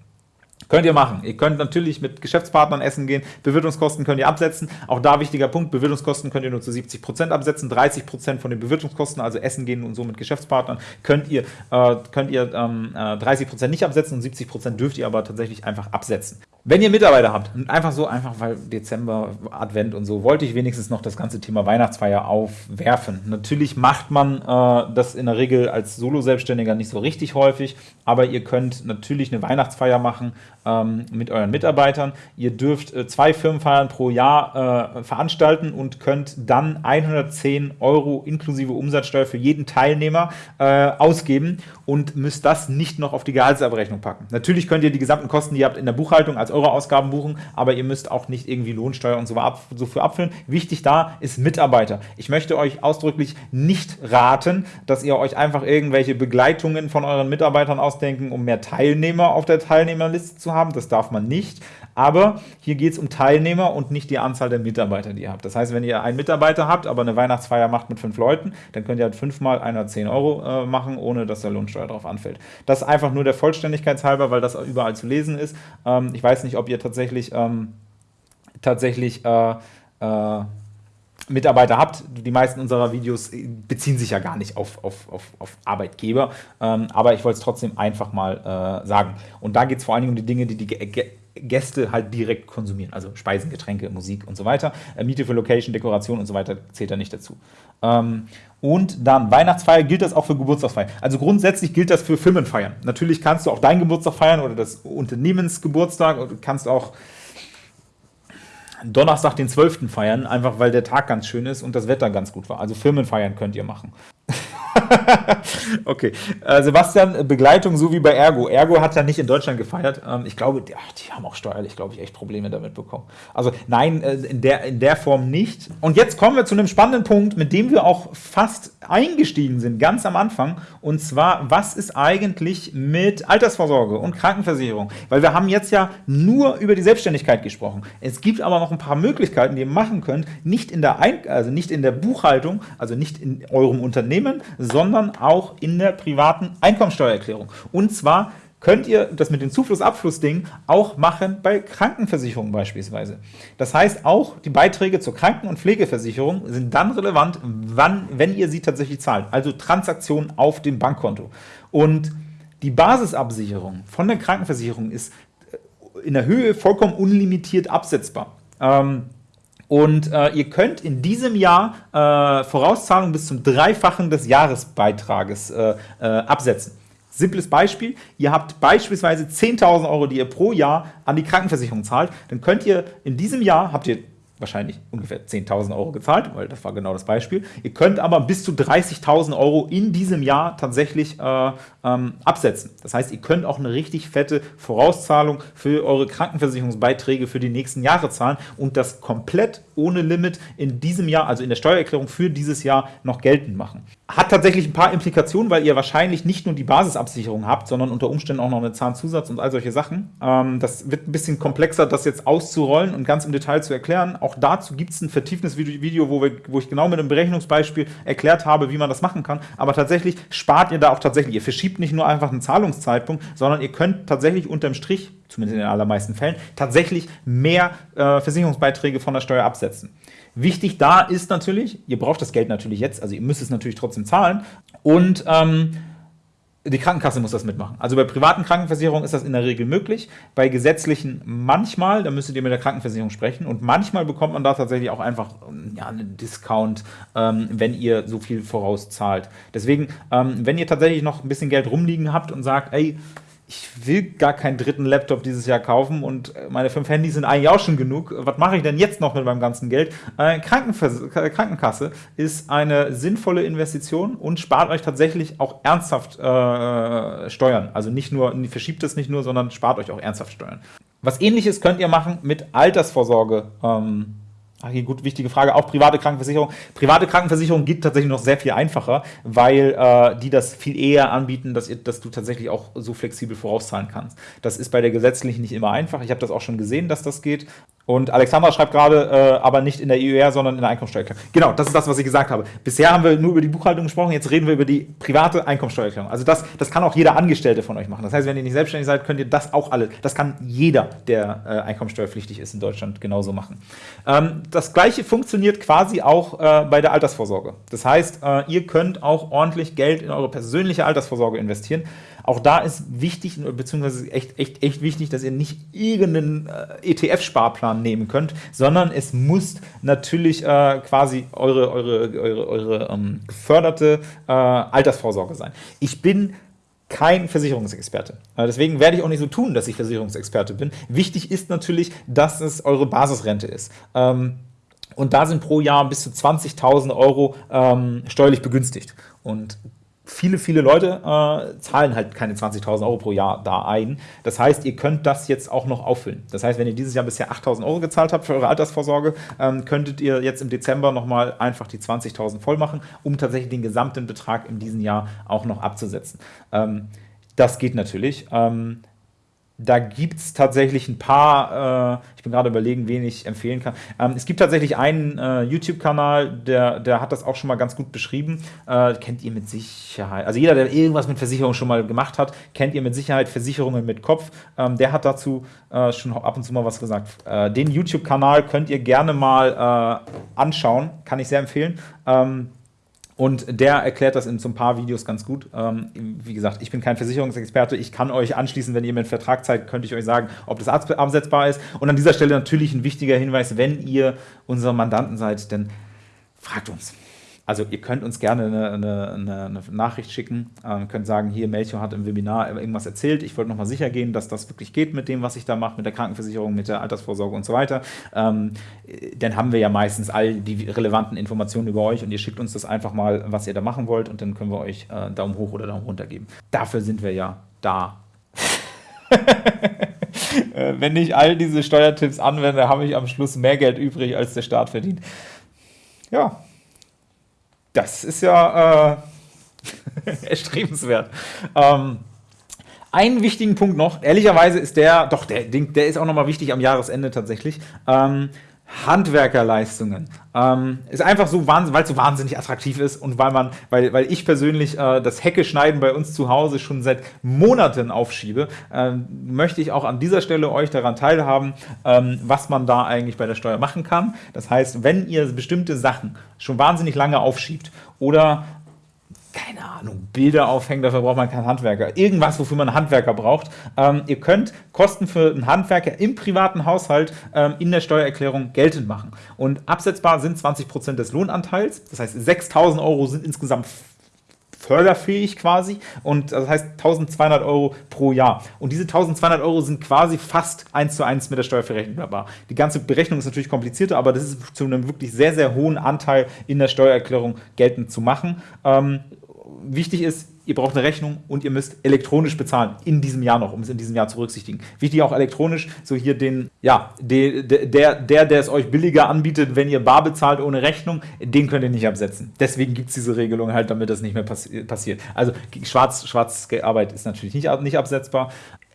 Könnt ihr machen. Ihr könnt natürlich mit Geschäftspartnern essen gehen. Bewirtungskosten könnt ihr absetzen. Auch da wichtiger Punkt, Bewirtungskosten könnt ihr nur zu 70% absetzen. 30% von den Bewirtungskosten, also essen gehen und so mit Geschäftspartnern, könnt ihr, äh, könnt ihr ähm, 30% äh, nicht absetzen und 70% dürft ihr aber tatsächlich einfach absetzen. Wenn ihr Mitarbeiter habt, einfach so, einfach weil Dezember, Advent und so, wollte ich wenigstens noch das ganze Thema Weihnachtsfeier aufwerfen. Natürlich macht man äh, das in der Regel als Solo-Selbstständiger nicht so richtig häufig, aber ihr könnt natürlich eine Weihnachtsfeier machen ähm, mit euren Mitarbeitern. Ihr dürft äh, zwei Firmenfeiern pro Jahr äh, veranstalten und könnt dann 110 Euro inklusive Umsatzsteuer für jeden Teilnehmer äh, ausgeben und müsst das nicht noch auf die Gehaltsabrechnung packen. Natürlich könnt ihr die gesamten Kosten, die ihr habt, in der Buchhaltung als eure Ausgaben buchen, aber ihr müsst auch nicht irgendwie Lohnsteuer und so, ab, so für abfüllen. Wichtig da ist Mitarbeiter. Ich möchte euch ausdrücklich nicht raten, dass ihr euch einfach irgendwelche Begleitungen von euren Mitarbeitern ausdenken, um mehr Teilnehmer auf der Teilnehmerliste zu haben. Das darf man nicht. Aber hier geht es um Teilnehmer und nicht die Anzahl der Mitarbeiter, die ihr habt. Das heißt, wenn ihr einen Mitarbeiter habt, aber eine Weihnachtsfeier macht mit fünf Leuten, dann könnt ihr halt fünfmal 110 Euro äh, machen, ohne dass der Lohnsteuer drauf anfällt. Das ist einfach nur der Vollständigkeit halber, weil das überall zu lesen ist. Ähm, ich weiß nicht, ob ihr tatsächlich, ähm, tatsächlich äh, äh, Mitarbeiter habt. Die meisten unserer Videos beziehen sich ja gar nicht auf, auf, auf, auf Arbeitgeber, ähm, aber ich wollte es trotzdem einfach mal äh, sagen. Und da geht es vor allen Dingen um die Dinge, die die Gäste halt direkt konsumieren. Also Speisen, Getränke, Musik und so weiter. Äh, Miete für Location, Dekoration und so weiter zählt da nicht dazu. Ähm, und dann Weihnachtsfeier, gilt das auch für Geburtstagsfeiern? Also grundsätzlich gilt das für Firmenfeiern. Natürlich kannst du auch deinen Geburtstag feiern oder das Unternehmensgeburtstag du kannst auch Donnerstag den 12. feiern, einfach weil der Tag ganz schön ist und das Wetter ganz gut war. Also Firmenfeiern könnt ihr machen. *laughs* okay. Äh, Sebastian, Begleitung so wie bei Ergo. Ergo hat ja nicht in Deutschland gefeiert. Ähm, ich glaube, die, ach, die haben auch steuerlich, glaube ich, echt Probleme damit bekommen. Also nein, äh, in, der, in der Form nicht. Und jetzt kommen wir zu einem spannenden Punkt, mit dem wir auch fast eingestiegen sind, ganz am Anfang. Und zwar, was ist eigentlich mit Altersvorsorge und Krankenversicherung? Weil wir haben jetzt ja nur über die Selbstständigkeit gesprochen. Es gibt aber noch ein paar Möglichkeiten, die ihr machen könnt, nicht in der, Ein also nicht in der Buchhaltung, also nicht in eurem Unternehmen, sondern auch in der privaten Einkommensteuererklärung. Und zwar könnt ihr das mit den Zufluss-Abfluss-Dingen auch machen bei Krankenversicherungen beispielsweise. Das heißt, auch die Beiträge zur Kranken- und Pflegeversicherung sind dann relevant, wann, wenn ihr sie tatsächlich zahlt. Also Transaktionen auf dem Bankkonto. Und die Basisabsicherung von der Krankenversicherung ist in der Höhe vollkommen unlimitiert absetzbar. Ähm, und äh, ihr könnt in diesem Jahr äh, Vorauszahlungen bis zum Dreifachen des Jahresbeitrages äh, äh absetzen. Simples Beispiel, ihr habt beispielsweise 10.000 Euro, die ihr pro Jahr an die Krankenversicherung zahlt, dann könnt ihr in diesem Jahr, habt ihr wahrscheinlich ungefähr 10.000 Euro gezahlt, weil das war genau das Beispiel. Ihr könnt aber bis zu 30.000 Euro in diesem Jahr tatsächlich äh, ähm, absetzen. Das heißt, ihr könnt auch eine richtig fette Vorauszahlung für eure Krankenversicherungsbeiträge für die nächsten Jahre zahlen und das komplett ohne Limit in diesem Jahr, also in der Steuererklärung für dieses Jahr noch geltend machen. Hat tatsächlich ein paar Implikationen, weil ihr wahrscheinlich nicht nur die Basisabsicherung habt, sondern unter Umständen auch noch eine Zahnzusatz und all solche Sachen. Ähm, das wird ein bisschen komplexer, das jetzt auszurollen und ganz im Detail zu erklären. Auch dazu gibt es ein vertieftes Video, wo, wir, wo ich genau mit einem Berechnungsbeispiel erklärt habe, wie man das machen kann. Aber tatsächlich spart ihr da auch tatsächlich. Ihr verschiebt nicht nur einfach einen Zahlungszeitpunkt, sondern ihr könnt tatsächlich unterm Strich, zumindest in den allermeisten Fällen, tatsächlich mehr äh, Versicherungsbeiträge von der Steuer absetzen. Wichtig da ist natürlich, ihr braucht das Geld natürlich jetzt, also ihr müsst es natürlich trotzdem zahlen und ähm, die Krankenkasse muss das mitmachen. Also bei privaten Krankenversicherungen ist das in der Regel möglich. Bei gesetzlichen manchmal, da müsstet ihr mit der Krankenversicherung sprechen. Und manchmal bekommt man da tatsächlich auch einfach ja, einen Discount, ähm, wenn ihr so viel vorauszahlt. Deswegen, ähm, wenn ihr tatsächlich noch ein bisschen Geld rumliegen habt und sagt, ey, ich will gar keinen dritten Laptop dieses Jahr kaufen und meine fünf Handys sind eigentlich auch schon genug. Was mache ich denn jetzt noch mit meinem ganzen Geld? Äh, Krankenkasse ist eine sinnvolle Investition und spart euch tatsächlich auch ernsthaft äh, Steuern. Also nicht nur, verschiebt es nicht nur, sondern spart euch auch ernsthaft Steuern. Was ähnliches könnt ihr machen mit Altersvorsorge. Ähm, Hier gut, wichtige Frage. Auch private Krankenversicherung. Private Krankenversicherung geht tatsächlich noch sehr viel einfacher, weil äh, die das viel eher anbieten, dass, ihr, dass du tatsächlich auch so flexibel vorauszahlen kannst. Das ist bei der gesetzlichen nicht immer einfach. Ich habe das auch schon gesehen, dass das geht. Und Alexandra schreibt gerade, äh, aber nicht in der IUR, sondern in der Einkommensteuererklärung. Genau, das ist das, was ich gesagt habe. Bisher haben wir nur über die Buchhaltung gesprochen, jetzt reden wir über die private Einkommensteuererklärung. Also das, das kann auch jeder Angestellte von euch machen. Das heißt, wenn ihr nicht selbstständig seid, könnt ihr das auch alles. Das kann jeder, der äh, einkommensteuerpflichtig ist in Deutschland, genauso machen. Ähm, das gleiche funktioniert quasi auch äh, bei der Altersvorsorge. Das heißt, äh, ihr könnt auch ordentlich Geld in eure persönliche Altersvorsorge investieren. Auch da ist wichtig, beziehungsweise echt, echt, echt wichtig, dass ihr nicht irgendeinen äh, ETF-Sparplan nehmen könnt, sondern es muss natürlich äh, quasi eure, eure, eure, eure ähm, geförderte äh, Altersvorsorge sein. Ich bin kein Versicherungsexperte. Äh, deswegen werde ich auch nicht so tun, dass ich Versicherungsexperte bin. Wichtig ist natürlich, dass es eure Basisrente ist. Ähm, und da sind pro Jahr bis zu 20.000 Euro ähm, steuerlich begünstigt. Und viele, viele Leute äh, zahlen halt keine 20.000 Euro pro Jahr da ein. Das heißt, ihr könnt das jetzt auch noch auffüllen. Das heißt, wenn ihr dieses Jahr bisher 8.000 Euro gezahlt habt für eure Altersvorsorge, ähm, könntet ihr jetzt im Dezember nochmal einfach die 20.000 voll machen, um tatsächlich den gesamten Betrag in diesem Jahr auch noch abzusetzen. Ähm, das geht natürlich. Ähm, da gibt es tatsächlich ein paar, äh, ich bin gerade überlegen, wen ich empfehlen kann. Ähm, es gibt tatsächlich einen äh, YouTube-Kanal, der, der hat das auch schon mal ganz gut beschrieben. Äh, kennt ihr mit Sicherheit, also jeder, der irgendwas mit Versicherung schon mal gemacht hat, kennt ihr mit Sicherheit Versicherungen mit Kopf. Ähm, der hat dazu äh, schon ab und zu mal was gesagt. Äh, den YouTube-Kanal könnt ihr gerne mal äh, anschauen, kann ich sehr empfehlen. Ähm, und der erklärt das in so ein paar Videos ganz gut. Ähm, wie gesagt, ich bin kein Versicherungsexperte. Ich kann euch anschließen, wenn ihr mir einen Vertrag zeigt, könnte ich euch sagen, ob das absetzbar ist. Und an dieser Stelle natürlich ein wichtiger Hinweis, wenn ihr unsere Mandanten seid, dann fragt uns. Also ihr könnt uns gerne eine, eine, eine Nachricht schicken, ähm, könnt sagen, hier Melchior hat im Webinar irgendwas erzählt, ich wollte nochmal sicher gehen, dass das wirklich geht mit dem, was ich da mache, mit der Krankenversicherung, mit der Altersvorsorge und so weiter. Ähm, dann haben wir ja meistens all die relevanten Informationen über euch und ihr schickt uns das einfach mal, was ihr da machen wollt und dann können wir euch äh, Daumen hoch oder Daumen runter geben. Dafür sind wir ja da. *laughs* Äh, wenn ich all diese Steuertipps anwende, habe ich am Schluss mehr Geld übrig, als der Staat verdient. Ja, das ist ja äh, *laughs* erstrebenswert. Ähm, einen wichtigen Punkt noch, ehrlicherweise ist der, doch, der, der ist auch nochmal wichtig am Jahresende tatsächlich. Ähm, Handwerkerleistungen. Ähm, ist einfach so, weil es so wahnsinnig attraktiv ist und weil man, weil, weil ich persönlich äh, das Hecke schneiden bei uns zu Hause schon seit Monaten aufschiebe, ähm, möchte ich auch an dieser Stelle euch daran teilhaben, ähm, was man da eigentlich bei der Steuer machen kann. Das heißt, wenn ihr bestimmte Sachen schon wahnsinnig lange aufschiebt oder keine Ahnung, Bilder aufhängen, dafür braucht man keinen Handwerker. Irgendwas, wofür man einen Handwerker braucht. Ähm, ihr könnt Kosten für einen Handwerker im privaten Haushalt ähm, in der Steuererklärung geltend machen. Und absetzbar sind 20% des Lohnanteils. Das heißt, 6.000 Euro sind insgesamt förderfähig quasi und das heißt 1200 Euro pro Jahr. Und diese 1200 Euro sind quasi fast eins zu eins mit der Steuer verrechenbar. Die ganze Berechnung ist natürlich komplizierter, aber das ist zu einem wirklich sehr, sehr hohen Anteil in der Steuererklärung geltend zu machen. Ähm, wichtig ist, ihr braucht eine Rechnung und ihr müsst elektronisch bezahlen in diesem Jahr noch, um es in diesem Jahr zu berücksichtigen. Wichtig auch elektronisch, so hier den, ja, der, der, der, der es euch billiger anbietet, wenn ihr bar bezahlt ohne Rechnung, den könnt ihr nicht absetzen. Deswegen gibt es diese Regelung halt, damit das nicht mehr passi passiert. Also schwarz, schwarz Arbeit ist natürlich nicht, nicht absetzbar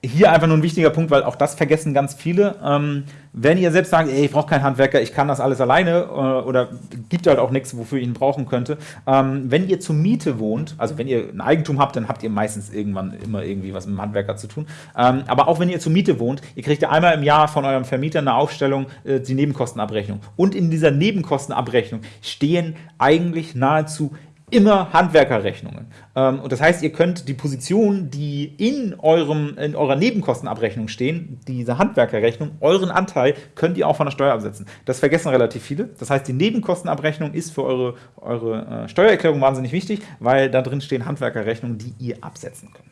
hier einfach nur ein wichtiger Punkt, weil auch das vergessen ganz viele. Ähm, wenn ihr selbst sagt, ey, ich brauche keinen Handwerker, ich kann das alles alleine äh, oder gibt halt auch nichts, wofür ich ihn brauchen könnte. Ähm, wenn ihr zur Miete wohnt, also wenn ihr ein Eigentum habt, dann habt ihr meistens irgendwann immer irgendwie was mit dem Handwerker zu tun. Ähm, aber auch wenn ihr zur Miete wohnt, ihr kriegt ja einmal im Jahr von eurem Vermieter eine Aufstellung, äh, die Nebenkostenabrechnung. Und in dieser Nebenkostenabrechnung stehen eigentlich nahezu immer Handwerkerrechnungen. Ähm, und das heißt, ihr könnt die Positionen, die in, eurem, in eurer Nebenkostenabrechnung stehen, diese Handwerkerrechnung, euren Anteil, könnt ihr auch von der Steuer absetzen. Das vergessen relativ viele. Das heißt, die Nebenkostenabrechnung ist für eure, eure äh, Steuererklärung wahnsinnig wichtig, weil da drin stehen Handwerkerrechnungen, die ihr absetzen könnt.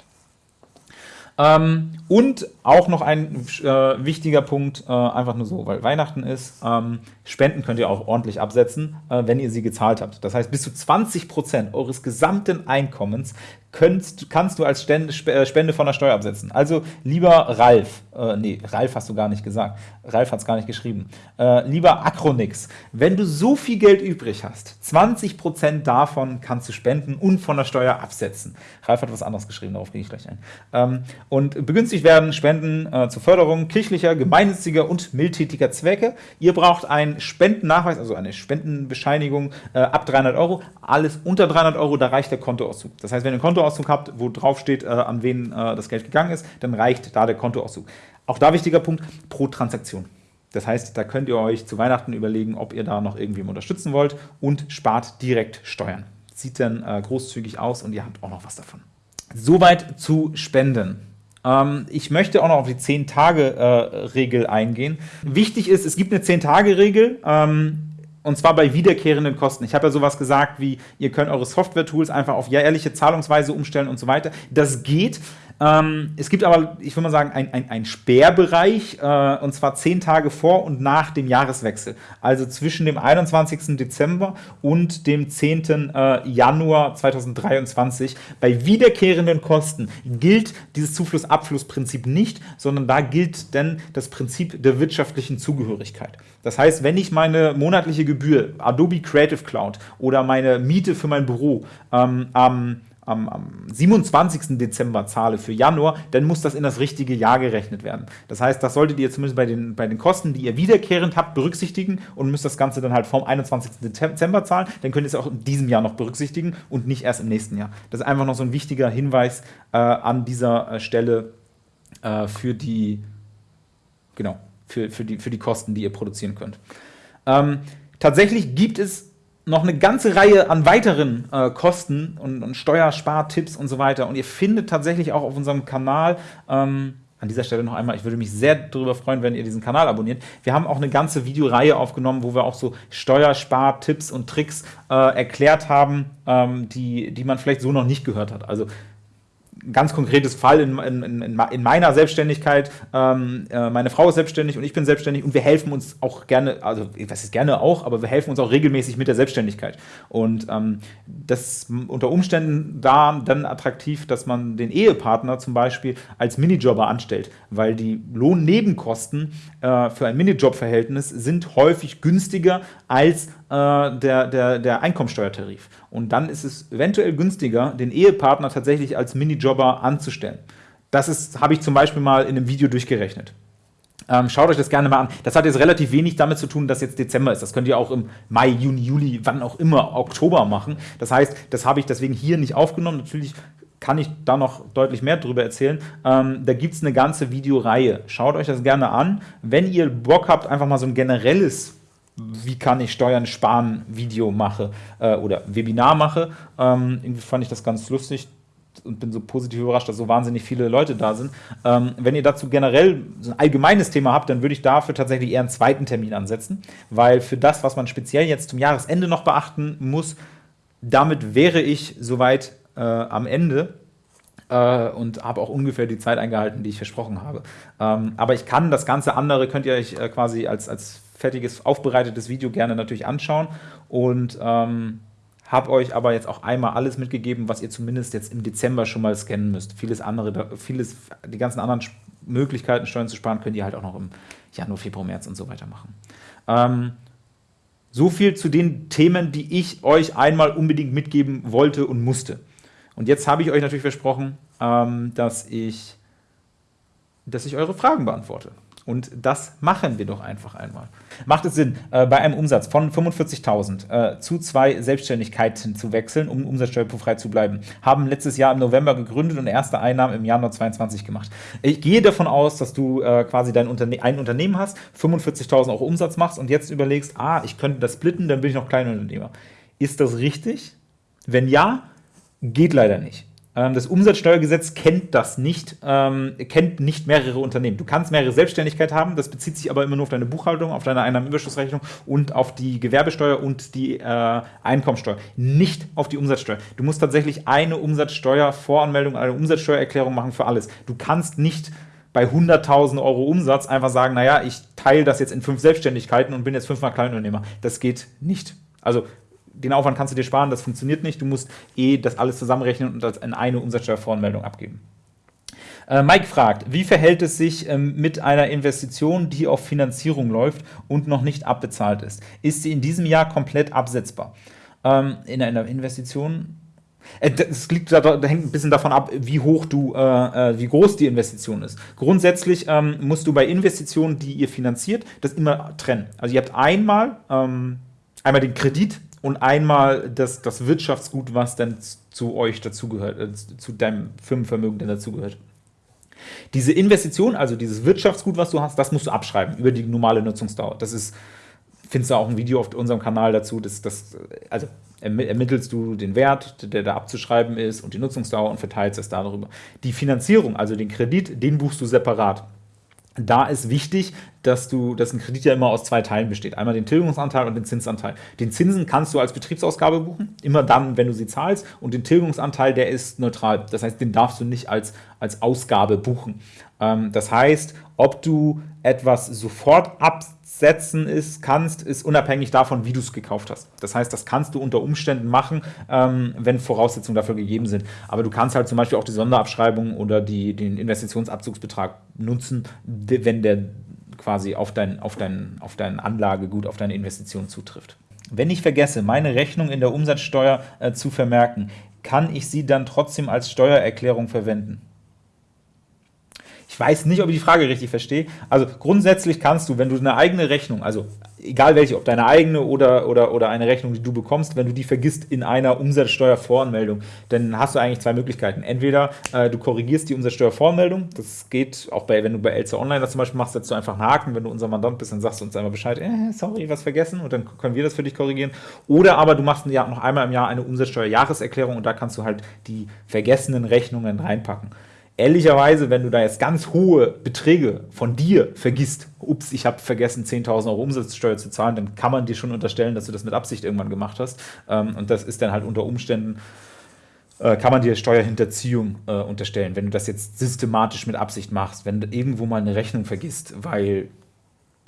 Ähm, und auch noch ein äh, wichtiger Punkt, äh, einfach nur so, weil Weihnachten ist, ähm, Spenden könnt ihr auch ordentlich absetzen, äh, wenn ihr sie gezahlt habt. Das heißt, bis zu 20% eures gesamten Einkommens könnt, kannst du als äh, Spende von der Steuer absetzen. Also lieber Ralf, äh, nee, Ralf hast du gar nicht gesagt, Ralf hat es gar nicht geschrieben, äh, lieber Acronix, wenn du so viel Geld übrig hast, 20% davon kannst du spenden und von der Steuer absetzen. Ralf hat was anderes geschrieben, darauf gehe ich gleich ein. Ähm, und begünstigt werden Spenden äh, zur Förderung kirchlicher, gemeinnütziger und mildtätiger Zwecke. Ihr braucht einen Spendennachweis, also eine Spendenbescheinigung äh, ab 300 Euro. Alles unter 300 Euro, da reicht der Kontoauszug. Das heißt, wenn ihr einen Kontoauszug habt, wo drauf steht, äh, an wen äh, das Geld gegangen ist, dann reicht da der Kontoauszug. Auch da wichtiger Punkt, pro Transaktion. Das heißt, da könnt ihr euch zu Weihnachten überlegen, ob ihr da noch irgendwie unterstützen wollt und spart direkt Steuern. Sieht dann äh, großzügig aus und ihr habt auch noch was davon. Soweit zu Spenden. Ähm, ich möchte auch noch auf die 10-Tage-Regel äh, eingehen. Wichtig ist, es gibt eine 10-Tage-Regel. Und zwar bei wiederkehrenden Kosten. Ich habe ja sowas gesagt wie, ihr könnt eure Software-Tools einfach auf jährliche Zahlungsweise umstellen und so weiter. Das geht. Ähm, es gibt aber, ich würde mal sagen, ein, ein, ein Sperrbereich, äh, und zwar zehn Tage vor und nach dem Jahreswechsel. Also zwischen dem 21. Dezember und dem 10. Äh, Januar 2023. Bei wiederkehrenden Kosten gilt dieses Zufluss-Abfluss-Prinzip nicht, sondern da gilt denn das Prinzip der wirtschaftlichen Zugehörigkeit. Das heißt, wenn ich meine monatliche Gebühr, Adobe Creative Cloud oder meine Miete für mein Büro ähm, am am, am 27. Dezember zahle für Januar, dann muss das in das richtige Jahr gerechnet werden. Das heißt, das solltet ihr zumindest bei den, bei den Kosten, die ihr wiederkehrend habt, berücksichtigen und müsst das Ganze dann halt vom 21. Dezember zahlen. Dann könnt ihr es auch in diesem Jahr noch berücksichtigen und nicht erst im nächsten Jahr. Das ist einfach noch so ein wichtiger Hinweis äh, an dieser äh, Stelle äh, für die, genau, für, für, die, für die Kosten, die ihr produzieren könnt. Ähm, tatsächlich gibt es noch eine ganze Reihe an weiteren äh, Kosten und, und Steuerspartipps und so weiter. Und ihr findet tatsächlich auch auf unserem Kanal, ähm, an dieser Stelle noch einmal, ich würde mich sehr darüber freuen, wenn ihr diesen Kanal abonniert. Wir haben auch eine ganze Videoreihe aufgenommen, wo wir auch so Steuerspartipps und Tricks äh, erklärt haben, ähm, die, die man vielleicht so noch nicht gehört hat. Also ganz konkretes Fall in, in, in meiner Selbstständigkeit. Ähm, äh, meine Frau ist selbstständig und ich bin selbstständig und wir helfen uns auch gerne, also was ist gerne auch, aber wir helfen uns auch regelmäßig mit der Selbstständigkeit. Und ähm, das unter Umständen da dann attraktiv, dass man den Ehepartner zum Beispiel als Minijobber anstellt, weil die Lohnnebenkosten äh, für ein Minijobverhältnis sind häufig günstiger als äh, der, der, der Einkommensteuertarif. Und dann ist es eventuell günstiger, den Ehepartner tatsächlich als Minijobber anzustellen. Das habe ich zum Beispiel mal in einem Video durchgerechnet. Ähm, schaut euch das gerne mal an. Das hat jetzt relativ wenig damit zu tun, dass jetzt Dezember ist. Das könnt ihr auch im Mai, Juni, Juli, wann auch immer, Oktober machen. Das heißt, das habe ich deswegen hier nicht aufgenommen. Natürlich kann ich da noch deutlich mehr darüber erzählen. Ähm, da gibt es eine ganze Videoreihe. Schaut euch das gerne an. Wenn ihr Bock habt, einfach mal so ein generelles wie kann ich Steuern sparen Video mache äh, oder Webinar mache. Ähm, irgendwie fand ich das ganz lustig und bin so positiv überrascht, dass so wahnsinnig viele Leute da sind. Ähm, wenn ihr dazu generell so ein allgemeines Thema habt, dann würde ich dafür tatsächlich eher einen zweiten Termin ansetzen, weil für das, was man speziell jetzt zum Jahresende noch beachten muss, damit wäre ich soweit äh, am Ende äh, und habe auch ungefähr die Zeit eingehalten, die ich versprochen habe. Ähm, aber ich kann das ganze andere, könnt ihr euch äh, quasi als, als fertiges, aufbereitetes Video gerne natürlich anschauen und ähm, habe euch aber jetzt auch einmal alles mitgegeben, was ihr zumindest jetzt im Dezember schon mal scannen müsst. Vieles andere, vieles, die ganzen anderen Möglichkeiten, Steuern zu sparen, könnt ihr halt auch noch im Januar, Februar, März und so weiter machen. Ähm, so viel zu den Themen, die ich euch einmal unbedingt mitgeben wollte und musste. Und jetzt habe ich euch natürlich versprochen, ähm, dass, ich, dass ich eure Fragen beantworte. Und das machen wir doch einfach einmal. Macht es Sinn, äh, bei einem Umsatz von 45.000 äh, zu zwei Selbstständigkeiten zu wechseln, um umsatzsteuerfrei zu bleiben? Haben letztes Jahr im November gegründet und erste Einnahmen im Januar 2022 gemacht. Ich gehe davon aus, dass du äh, quasi dein Unterne ein Unternehmen hast, 45.000 auch Umsatz machst und jetzt überlegst, ah, ich könnte das splitten, dann bin ich noch Kleinunternehmer. Ist das richtig? Wenn ja, geht leider nicht. Ähm, das Umsatzsteuergesetz kennt das nicht, ähm, kennt nicht mehrere Unternehmen. Du kannst mehrere Selbstständigkeit haben, das bezieht sich aber immer nur auf deine Buchhaltung, auf deine Einnahmenüberschussrechnung und auf die Gewerbesteuer und die äh, Einkommensteuer, nicht auf die Umsatzsteuer. Du musst tatsächlich eine Umsatzsteuervoranmeldung, eine Umsatzsteuererklärung machen für alles. Du kannst nicht bei 100.000 Euro Umsatz einfach sagen, naja, ich teile das jetzt in fünf Selbstständigkeiten und bin jetzt fünfmal Kleinunternehmer. Das geht nicht. Also den Aufwand kannst du dir sparen, das funktioniert nicht. Du musst eh das alles zusammenrechnen und das in eine Umsatzsteuervoranmeldung abgeben. Äh, Mike fragt, wie verhält es sich ähm, mit einer Investition, die auf Finanzierung läuft und noch nicht abbezahlt ist? Ist sie in diesem Jahr komplett absetzbar? Ähm, in einer Investition äh, das liegt da, da, hängt ein bisschen davon ab, wie hoch du, äh, äh, wie groß die Investition ist. Grundsätzlich ähm, musst du bei Investitionen, die ihr finanziert, das immer trennen. Also ihr habt einmal, ähm, einmal den Kredit, und einmal das, das Wirtschaftsgut, was dann zu euch dazugehört, äh, zu deinem Firmenvermögen dann dazugehört. Diese Investition, also dieses Wirtschaftsgut, was du hast, das musst du abschreiben über die normale Nutzungsdauer. Das ist, findest du auch ein Video auf unserem Kanal dazu, das, das, also ermittelst du den Wert, der da abzuschreiben ist und die Nutzungsdauer und verteilst es darüber. Die Finanzierung, also den Kredit, den buchst du separat da ist wichtig, dass du, dass ein Kredit ja immer aus zwei Teilen besteht. Einmal den Tilgungsanteil und den Zinsanteil. Den Zinsen kannst du als Betriebsausgabe buchen, immer dann, wenn du sie zahlst. Und den Tilgungsanteil, der ist neutral. Das heißt, den darfst du nicht als, als Ausgabe buchen. Ähm, das heißt, ob du etwas sofort absetzen ist, kannst, ist unabhängig davon, wie du es gekauft hast. Das heißt, das kannst du unter Umständen machen, ähm, wenn Voraussetzungen dafür gegeben sind. Aber du kannst halt zum Beispiel auch die Sonderabschreibung oder die, den Investitionsabzugsbetrag nutzen, wenn der quasi auf dein, auf, dein, auf dein Anlagegut, auf deine Investition zutrifft. Wenn ich vergesse, meine Rechnung in der Umsatzsteuer äh, zu vermerken, kann ich sie dann trotzdem als Steuererklärung verwenden? Ich weiß nicht, ob ich die Frage richtig verstehe. Also grundsätzlich kannst du, wenn du eine eigene Rechnung, also egal welche, ob deine eigene oder, oder, oder eine Rechnung, die du bekommst, wenn du die vergisst in einer Umsatzsteuervoranmeldung, dann hast du eigentlich zwei Möglichkeiten. Entweder äh, du korrigierst die Umsatzsteuervoranmeldung, das geht auch bei, wenn du bei Elster Online das zum Beispiel machst, setzt du einfach einen Haken, wenn du unser Mandant bist, dann sagst du uns einmal Bescheid, äh, sorry, was vergessen und dann können wir das für dich korrigieren. Oder aber du machst ja noch einmal im Jahr eine Umsatzsteuerjahreserklärung und da kannst du halt die vergessenen Rechnungen reinpacken ehrlicherweise, wenn du da jetzt ganz hohe Beträge von dir vergisst, ups, ich habe vergessen, 10.000 Euro Umsatzsteuer zu zahlen, dann kann man dir schon unterstellen, dass du das mit Absicht irgendwann gemacht hast. Ähm, und das ist dann halt unter Umständen, äh, kann man dir Steuerhinterziehung äh, unterstellen, wenn du das jetzt systematisch mit Absicht machst, wenn du irgendwo mal eine Rechnung vergisst, weil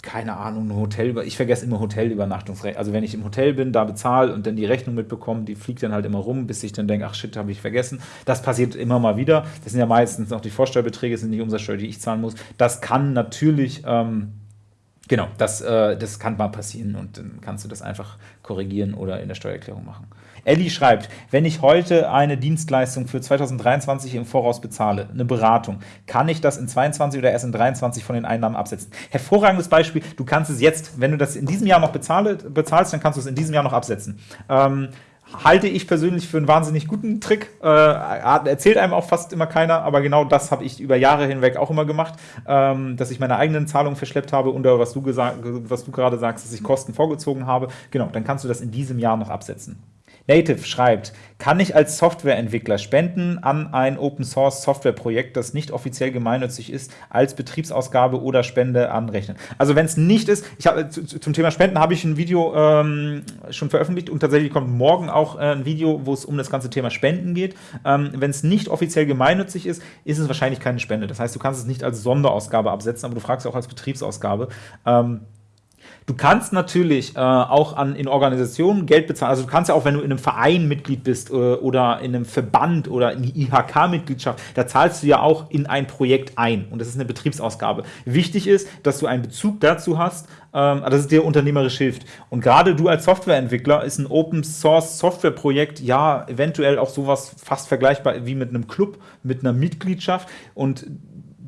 keine Ahnung, ein Hotel, ich vergesse immer Hotelübernachtungsrecht. Also wenn ich im Hotel bin, da bezahle und dann die Rechnung mitbekomme, die fliegt dann halt immer rum, bis ich dann denke, ach shit, habe ich vergessen. Das passiert immer mal wieder. Das sind ja meistens noch die Vorsteuerbeträge, sind die Umsatzsteuer, die ich zahlen muss. Das kann natürlich, ähm, genau, das, äh, das kann mal passieren und dann kannst du das einfach korrigieren oder in der Steuererklärung machen. Elli schreibt, wenn ich heute eine Dienstleistung für 2023 im Voraus bezahle, eine Beratung, kann ich das in 22 oder erst in 23 von den Einnahmen absetzen? Hervorragendes Beispiel, du kannst es jetzt, wenn du das in diesem Jahr noch bezahle, bezahlst, dann kannst du es in diesem Jahr noch absetzen. Ähm, halte ich persönlich für einen wahnsinnig guten Trick. Äh, erzählt einem auch fast immer keiner, aber genau das habe ich über Jahre hinweg auch immer gemacht, ähm, dass ich meine eigenen Zahlungen verschleppt habe oder was du, was du gerade sagst, dass ich Kosten vorgezogen habe. Genau, dann kannst du das in diesem Jahr noch absetzen. Native schreibt, kann ich als Softwareentwickler Spenden an ein Open-Source-Software-Projekt, das nicht offiziell gemeinnützig ist, als Betriebsausgabe oder Spende anrechnen? Also wenn es nicht ist, ich habe zum Thema Spenden habe ich ein Video ähm, schon veröffentlicht und tatsächlich kommt morgen auch äh, ein Video, wo es um das ganze Thema Spenden geht. Ähm, wenn es nicht offiziell gemeinnützig ist, ist es wahrscheinlich keine Spende. Das heißt, du kannst es nicht als Sonderausgabe absetzen, aber du fragst auch als Betriebsausgabe. Ähm, Du kannst natürlich äh, auch an, in Organisationen Geld bezahlen. Also du kannst ja auch, wenn du in einem Verein Mitglied bist äh, oder in einem Verband oder in die IHK-Mitgliedschaft, da zahlst du ja auch in ein Projekt ein. Und das ist eine Betriebsausgabe. Wichtig ist, dass du einen Bezug dazu hast, ähm, dass es dir unternehmerisch hilft. Und gerade du als Softwareentwickler ist ein Open-Source-Software-Projekt ja eventuell auch sowas fast vergleichbar wie mit einem Club, mit einer Mitgliedschaft. Und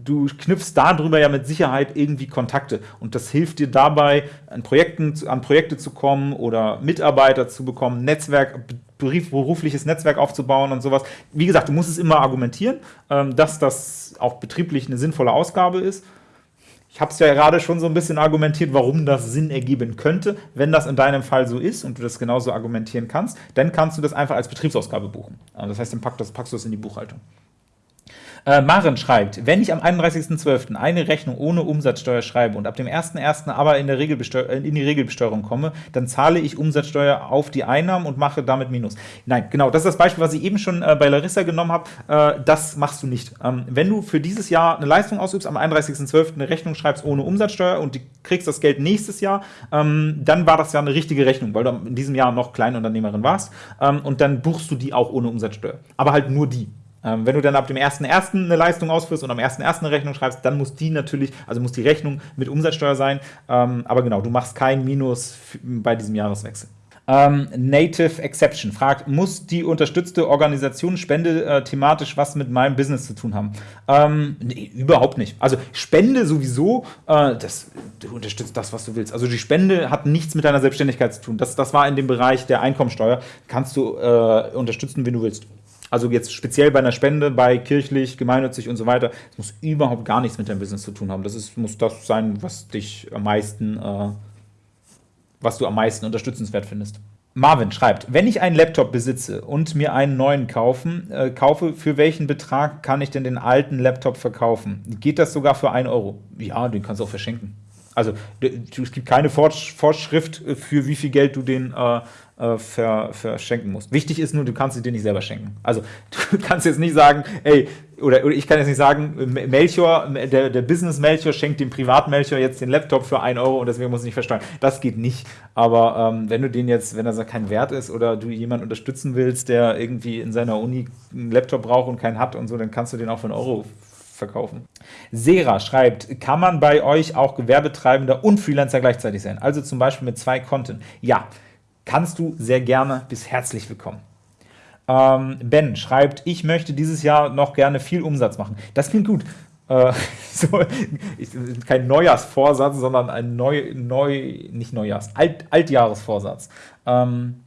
du knüpfst darüber ja mit Sicherheit irgendwie Kontakte und das hilft dir dabei, an, Projekten, an Projekte zu kommen oder Mitarbeiter zu bekommen, Netzwerk, berufliches Netzwerk aufzubauen und sowas. Wie gesagt, du musst es immer argumentieren, ähm, dass das auch betrieblich eine sinnvolle Ausgabe ist. Ich habe es ja gerade schon so ein bisschen argumentiert, warum das Sinn ergeben könnte. Wenn das in deinem Fall so ist und du das genauso argumentieren kannst, dann kannst du das einfach als Betriebsausgabe buchen. Das heißt, dann packst, du das in die Buchhaltung. Äh, Maren schreibt, wenn ich am 31.12. eine Rechnung ohne Umsatzsteuer schreibe und ab dem 1.1. aber in, der Regelbesteuer in die Regelbesteuerung komme, dann zahle ich Umsatzsteuer auf die Einnahmen und mache damit Minus. Nein, genau, das ist das Beispiel, was ich eben schon äh, bei Larissa genommen habe. Äh, das machst du nicht. Ähm, wenn du für dieses Jahr eine Leistung ausübst, am 31.12. eine Rechnung schreibst ohne Umsatzsteuer und kriegst das Geld nächstes Jahr, ähm, dann war das ja eine richtige Rechnung, weil du in diesem Jahr noch Kleinunternehmerin warst ähm, und dann buchst du die auch ohne Umsatzsteuer. Aber halt nur die. Ähm, wenn du dann ab dem 1.1. eine Leistung ausführst und am 1.1. eine Rechnung schreibst, dann muss die natürlich, also muss die Rechnung mit Umsatzsteuer sein. Ähm, aber genau, du machst kein Minus bei diesem Jahreswechsel. Ähm, Native Exception fragt, muss die unterstützte Organisation Spende äh, thematisch was mit meinem Business zu tun haben? Ähm, nee, überhaupt nicht. Also Spende sowieso, äh, das, du unterstützt das, was du willst. Also die Spende hat nichts mit deiner Selbstständigkeit zu tun. Das, das war in dem Bereich der Einkommensteuer. Kannst du äh, unterstützen, wenn du willst. Also jetzt speziell bei einer Spende, bei kirchlich, gemeinnützig und so weiter, das muss überhaupt gar nichts mit deinem Business zu tun haben. Das ist, muss das sein, was dich am meisten, äh, was du am meisten unterstützenswert findest. Marvin schreibt, wenn ich einen Laptop besitze und mir einen neuen kaufen, äh, kaufe, für welchen Betrag kann ich denn den alten Laptop verkaufen? Geht das sogar für 1 Euro? Ja, den kannst du auch verschenken. Also es gibt keine Vorschrift, für wie viel Geld du den äh, äh, ver, verschenken musst. Wichtig ist nur, du kannst sie dir nicht selber schenken. Also *laughs* du kannst jetzt nicht sagen, ey, oder, oder ich kann jetzt nicht sagen, Melchior, der, der Business Melchior schenkt dem Privat Melchior jetzt den Laptop für 1 Euro und deswegen muss ich nicht versteuern. Das geht nicht. Aber ähm, wenn du den jetzt, wenn das kein Wert ist oder du jemanden unterstützen willst, der irgendwie in seiner Uni einen Laptop braucht und keinen hat und so, dann kannst du den auch für einen Euro verkaufen. Sera schreibt, kann man bei euch auch Gewerbetreibender und Freelancer gleichzeitig sein? Also zum Beispiel mit zwei Konten. Ja, kannst du sehr gerne. Bis herzlich willkommen. Ähm, ben schreibt, ich möchte dieses Jahr noch gerne viel Umsatz machen. Das klingt gut. Äh, *laughs* so, kein Neujahrsvorsatz, sondern ein neu, neu nicht Neujahrs, Alt, Altjahresvorsatz. Ähm,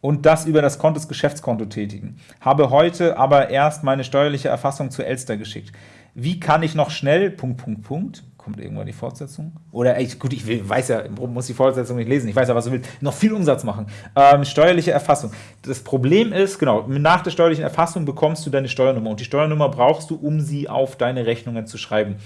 und das über das Konto des Geschäftskonto tätigen. Habe heute aber erst meine steuerliche Erfassung zu Elster geschickt. Wie kann ich noch schnell, Punkt, Punkt, Punkt, kommt irgendwann die Fortsetzung? Oder, ey, gut, ich weiß ja, muss die Fortsetzung nicht lesen, ich weiß ja, was du willst, noch viel Umsatz machen. Ähm, steuerliche Erfassung. Das Problem ist, genau, nach der steuerlichen Erfassung bekommst du deine Steuernummer und die Steuernummer brauchst du, um sie auf deine Rechnungen zu schreiben.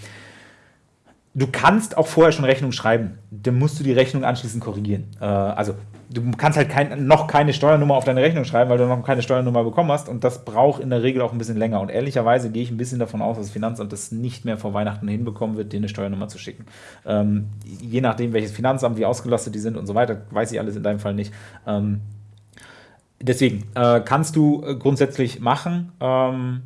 Du kannst auch vorher schon Rechnung schreiben, dann musst du die Rechnung anschließend korrigieren. Äh, also du kannst halt kein, noch keine Steuernummer auf deine Rechnung schreiben, weil du noch keine Steuernummer bekommen hast und das braucht in der Regel auch ein bisschen länger. Und ehrlicherweise gehe ich ein bisschen davon aus, dass das Finanzamt das nicht mehr vor Weihnachten hinbekommen wird, dir eine Steuernummer zu schicken. Ähm, je nachdem, welches Finanzamt, wie ausgelastet die sind und so weiter, weiß ich alles in deinem Fall nicht. Ähm, deswegen äh, kannst du äh, grundsätzlich machen. Ähm,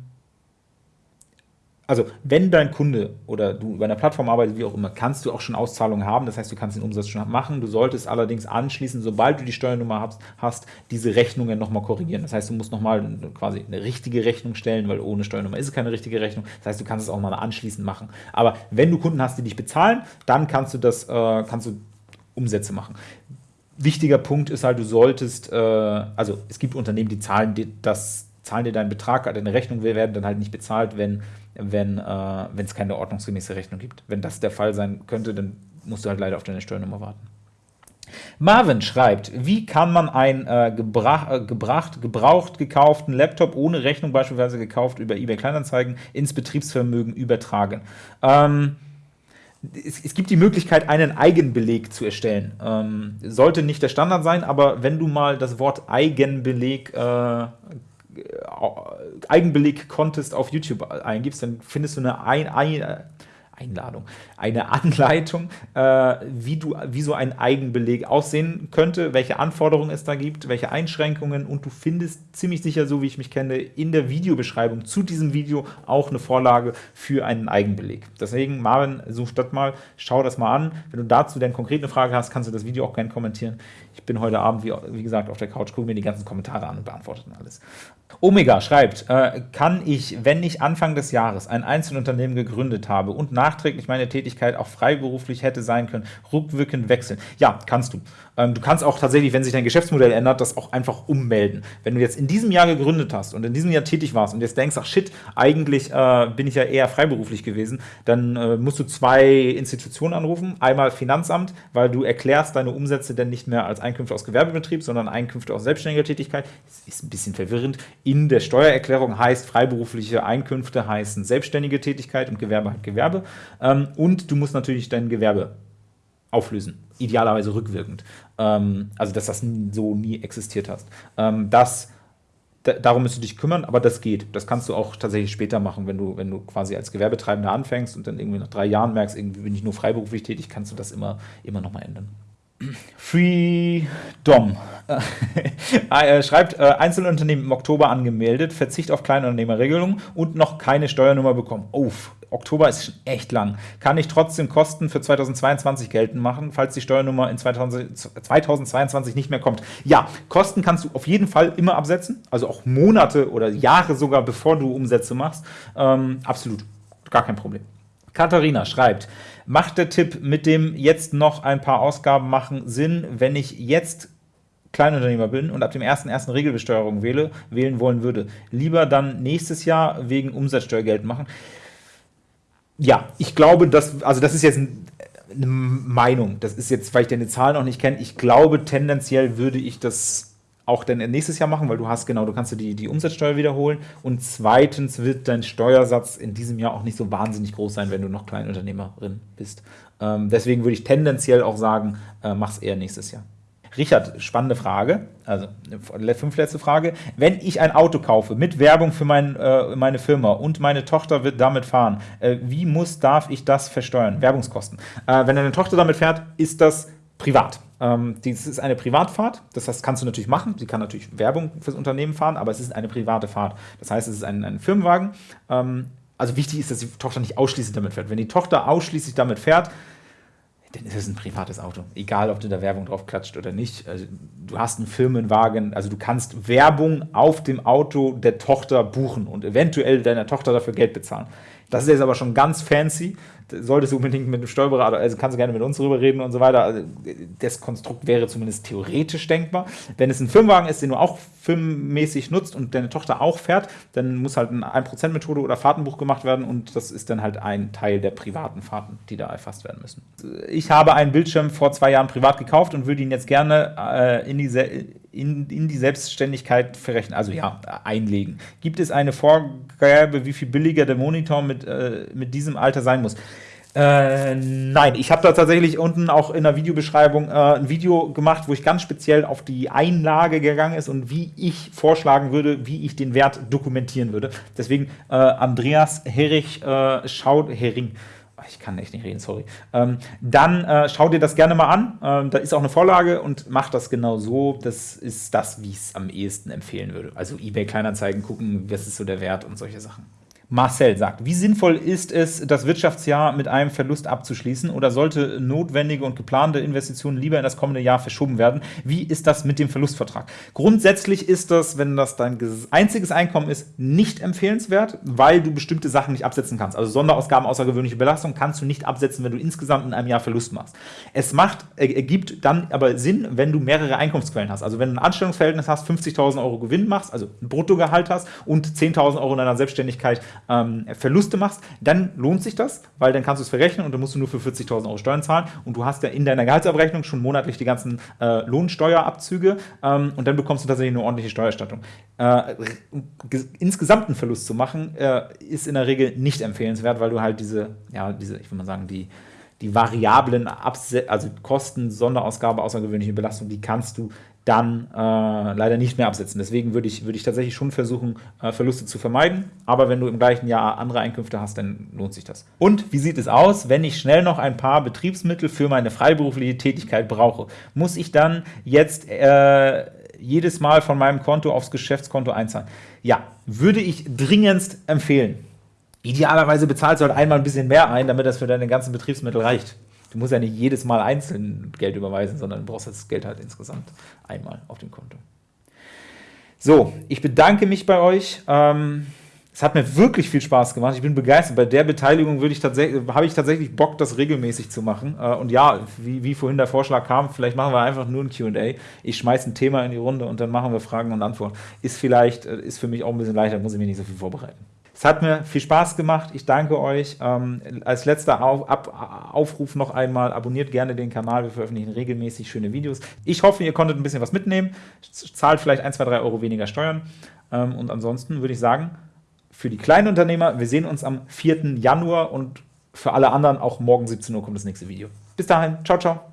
also wenn dein Kunde oder du über einer Plattform arbeitest, wie auch immer, kannst du auch schon Auszahlungen haben. Das heißt, du kannst den Umsatz schon machen. Du solltest allerdings anschließend, sobald du die Steuernummer hast, hast diese Rechnungen nochmal korrigieren. Das heißt, du musst nochmal quasi eine richtige Rechnung stellen, weil ohne Steuernummer ist es keine richtige Rechnung. Das heißt, du kannst es auch mal anschließend machen. Aber wenn du Kunden hast, die dich bezahlen, dann kannst du das, äh, kannst du Umsätze machen wichtiger Punkt ist halt, du solltest, äh, also es gibt Unternehmen, die zahlen dir das, zahlen dir deinen Betrag, deine Rechnung werden dann halt nicht bezahlt, wenn wenn äh, es keine ordnungsgemäße Rechnung gibt. Wenn das der Fall sein könnte, dann musst du halt leider auf deine Steuernummer warten. Marvin schreibt, wie kann man einen äh, gebrach, äh, gebracht, gebraucht gekauften Laptop ohne Rechnung, beispielsweise gekauft über eBay Kleinanzeigen, ins Betriebsvermögen übertragen? Ähm, es, es, gibt die Möglichkeit, einen Eigenbeleg zu erstellen. Ähm, sollte nicht der Standard sein, aber wenn du mal das Wort Eigenbeleg äh, Eigenbeleg-Contest auf YouTube eingibst, dann findest du eine ein, ein, Einladung, eine Anleitung, äh, wie, du, wie so ein Eigenbeleg aussehen könnte, welche Anforderungen es da gibt, welche Einschränkungen und du findest ziemlich sicher, so wie ich mich kenne, in der Videobeschreibung zu diesem Video auch eine Vorlage für einen Eigenbeleg. Deswegen, Marvin, such das mal, schau das mal an. Wenn du dazu denn konkret eine Frage hast, kannst du das Video auch gerne kommentieren. Ich bin heute Abend, wie, wie gesagt, auf der Couch, gucke mir die ganzen Kommentare an und beantworte dann alles. Omega schreibt, äh, kann ich, wenn ich Anfang des Jahres ein Einzelunternehmen gegründet habe und nach nachträglich meine Tätigkeit auch freiberuflich hätte sein können, rückwirkend wechseln. Ja, kannst du. Ähm, du kannst auch tatsächlich, wenn sich dein Geschäftsmodell ändert, das auch einfach ummelden. Wenn du jetzt in diesem Jahr gegründet hast und in diesem Jahr tätig warst und jetzt denkst, ach shit, eigentlich äh, bin ich ja eher freiberuflich gewesen, dann äh, musst du zwei Institutionen anrufen. Einmal Finanzamt, weil du erklärst deine Umsätze denn nicht mehr als Einkünfte aus Gewerbebetrieb, sondern Einkünfte aus selbstständiger Tätigkeit. Das ist ein bisschen verwirrend. In der Steuererklärung heißt freiberufliche Einkünfte heißen selbstständige Tätigkeit und Gewerbe halt Gewerbe. Ähm, und du musst natürlich dein Gewerbe auflösen, idealerweise rückwirkend. Ähm, also, dass das so nie existiert hast. Ähm, das darum musst du dich kümmern, aber das geht. Das kannst du auch tatsächlich später machen, wenn du, wenn du quasi als Gewerbetreibender anfängst und dann irgendwie nach drei Jahren merkst, irgendwie bin ich nur freiberuflich tätig, kannst du das immer, immer nochmal ändern. Freedom *laughs* äh, schreibt, äh, Einzelunternehmen im Oktober angemeldet, Verzicht auf Kleinunternehmerregelung und noch keine Steuernummer bekommen. Oh, Oktober ist schon echt lang. Kann ich trotzdem Kosten für 2022 geltend machen, falls die Steuernummer in 2000, 2022 nicht mehr kommt? Ja, Kosten kannst du auf jeden Fall immer absetzen, also auch Monate oder Jahre sogar, bevor du Umsätze machst. Ähm, absolut, gar kein Problem. Katharina schreibt, macht der Tipp mit dem jetzt noch ein paar Ausgaben machen Sinn, wenn ich jetzt Kleinunternehmer bin und ab dem 1.1. Regelbesteuerung wähle, wählen wollen würde. Lieber dann nächstes Jahr wegen Umsatzsteuer Geld machen. Ja, ich glaube, dass, also das ist jetzt eine Meinung. Das ist jetzt, weil ich deine Zahlen noch nicht kenne. Ich glaube, tendenziell würde ich das auch dann nächstes Jahr machen, weil du hast genau, du kannst die, die Umsatzsteuer wiederholen und zweitens wird dein Steuersatz in diesem Jahr auch nicht so wahnsinnig groß sein, wenn du noch Kleinunternehmerin bist. Ähm, deswegen würde ich tendenziell auch sagen, äh, mach es eher nächstes Jahr. Richard, spannende Frage, also fünf letzte Frage. Wenn ich ein Auto kaufe mit Werbung für mein, äh, meine Firma und meine Tochter wird damit fahren, äh, wie muss, darf ich das versteuern? Werbungskosten. Äh, wenn deine Tochter damit fährt, ist das privat. Ähm, dies ist eine Privatfahrt, das heißt, kannst du natürlich machen. Sie kann natürlich Werbung fürs Unternehmen fahren, aber es ist eine private Fahrt. Das heißt, es ist ein, ein Firmenwagen. Ähm, also wichtig ist, dass die Tochter nicht ausschließlich damit fährt. Wenn die Tochter ausschließlich damit fährt, dann ist es ein privates Auto. Egal, ob du da Werbung drauf klatscht oder nicht. Also, du hast einen Firmenwagen, also du kannst Werbung auf dem Auto der Tochter buchen und eventuell deiner Tochter dafür Geld bezahlen. Das ist jetzt aber schon ganz fancy solltest du unbedingt mit dem Steuerberater, also kannst du gerne mit uns drüber reden und so weiter. Also das Konstrukt wäre zumindest theoretisch denkbar. Wenn es ein Firmenwagen ist, den du auch firmenmäßig nutzt und deine Tochter auch fährt, dann muss halt eine 1%-Methode oder Fahrtenbuch gemacht werden und das ist dann halt ein Teil der privaten Fahrten, die da erfasst werden müssen. Ich habe einen Bildschirm vor zwei Jahren privat gekauft und würde ihn jetzt gerne äh, in, die, in, in die Selbstständigkeit verrechnen, also ja, einlegen. Gibt es eine Vorgabe, wie viel billiger der Monitor mit, äh, mit diesem Alter sein muss? Äh, nein, ich habe da tatsächlich unten auch in der Videobeschreibung äh, ein Video gemacht, wo ich ganz speziell auf die Einlage gegangen ist und wie ich vorschlagen würde, wie ich den Wert dokumentieren würde. Deswegen äh, Andreas Herrich äh, schaut Hering. Ich kann echt nicht reden, sorry. Ähm, dann äh, schau dir das gerne mal an. Ähm, da ist auch eine Vorlage und mach das genau so. Das ist das, wie ich es am ehesten empfehlen würde. Also eBay Kleinanzeigen gucken, was ist so der Wert und solche Sachen. Marcel sagt, wie sinnvoll ist es, das Wirtschaftsjahr mit einem Verlust abzuschließen oder sollte notwendige und geplante Investitionen lieber in das kommende Jahr verschoben werden? Wie ist das mit dem Verlustvertrag? Grundsätzlich ist das, wenn das dein einziges Einkommen ist, nicht empfehlenswert, weil du bestimmte Sachen nicht absetzen kannst. Also Sonderausgaben, außergewöhnliche Belastung kannst du nicht absetzen, wenn du insgesamt in einem Jahr Verlust machst. Es macht, ergibt dann aber Sinn, wenn du mehrere Einkommensquellen hast. Also wenn du ein Anstellungsverhältnis hast, 50.000 Euro Gewinn machst, also ein Bruttogehalt hast und 10.000 Euro in deiner Selbstständigkeit ähm, Verluste machst, dann lohnt sich das, weil dann kannst du es verrechnen und dann musst du nur für 40.000 Euro Steuern zahlen und du hast ja in deiner Gehaltsabrechnung schon monatlich die ganzen äh, Lohnsteuerabzüge ähm, und dann bekommst du tatsächlich eine ordentliche Steuerstattung. Äh, insgesamt einen Verlust zu machen, äh, ist in der Regel nicht empfehlenswert, weil du halt diese, ja, diese, ich würde mal sagen, die die variablen Abse also Kosten, Sonderausgabe, außergewöhnliche Belastung, die kannst du dann äh, leider nicht mehr absetzen. Deswegen würde ich, würd ich tatsächlich schon versuchen, äh, Verluste zu vermeiden. Aber wenn du im gleichen Jahr andere Einkünfte hast, dann lohnt sich das. Und wie sieht es aus, wenn ich schnell noch ein paar Betriebsmittel für meine freiberufliche Tätigkeit brauche? Muss ich dann jetzt äh, jedes Mal von meinem Konto aufs Geschäftskonto einzahlen? Ja, würde ich dringendst empfehlen. Idealerweise bezahlst du halt einmal ein bisschen mehr ein, damit das für deine ganzen Betriebsmittel reicht. Du musst ja nicht jedes Mal einzeln Geld überweisen, sondern du brauchst das Geld halt insgesamt einmal auf dem Konto. So, ich bedanke mich bei euch. Ähm, Es hat mir wirklich viel Spaß gemacht. Ich bin begeistert. Bei der Beteiligung würde ich tatsächlich, habe ich tatsächlich Bock, das regelmäßig zu machen. Äh, und ja, wie, wie vorhin der Vorschlag kam, vielleicht machen wir einfach nur ein QA. Ich schmeiße ein Thema in die Runde und dann machen wir Fragen und Antworten. Ist vielleicht, äh, ist für mich auch ein bisschen leichter, muss ich mir nicht so viel vorbereiten. Es hat mir viel Spaß gemacht. Ich danke euch. Ähm, als letzter Auf, Ab, Aufruf noch einmal, abonniert gerne den Kanal. Wir veröffentlichen regelmäßig schöne Videos. Ich hoffe, ihr konntet ein bisschen was mitnehmen. Zahlt vielleicht 1, 2, 3 Euro weniger Steuern. Ähm, und ansonsten würde ich sagen, für die kleinen Unternehmer. Wir sehen uns am 4. Januar und für alle anderen auch morgen 17 Uhr kommt das nächste Video. Bis dahin, ciao, ciao.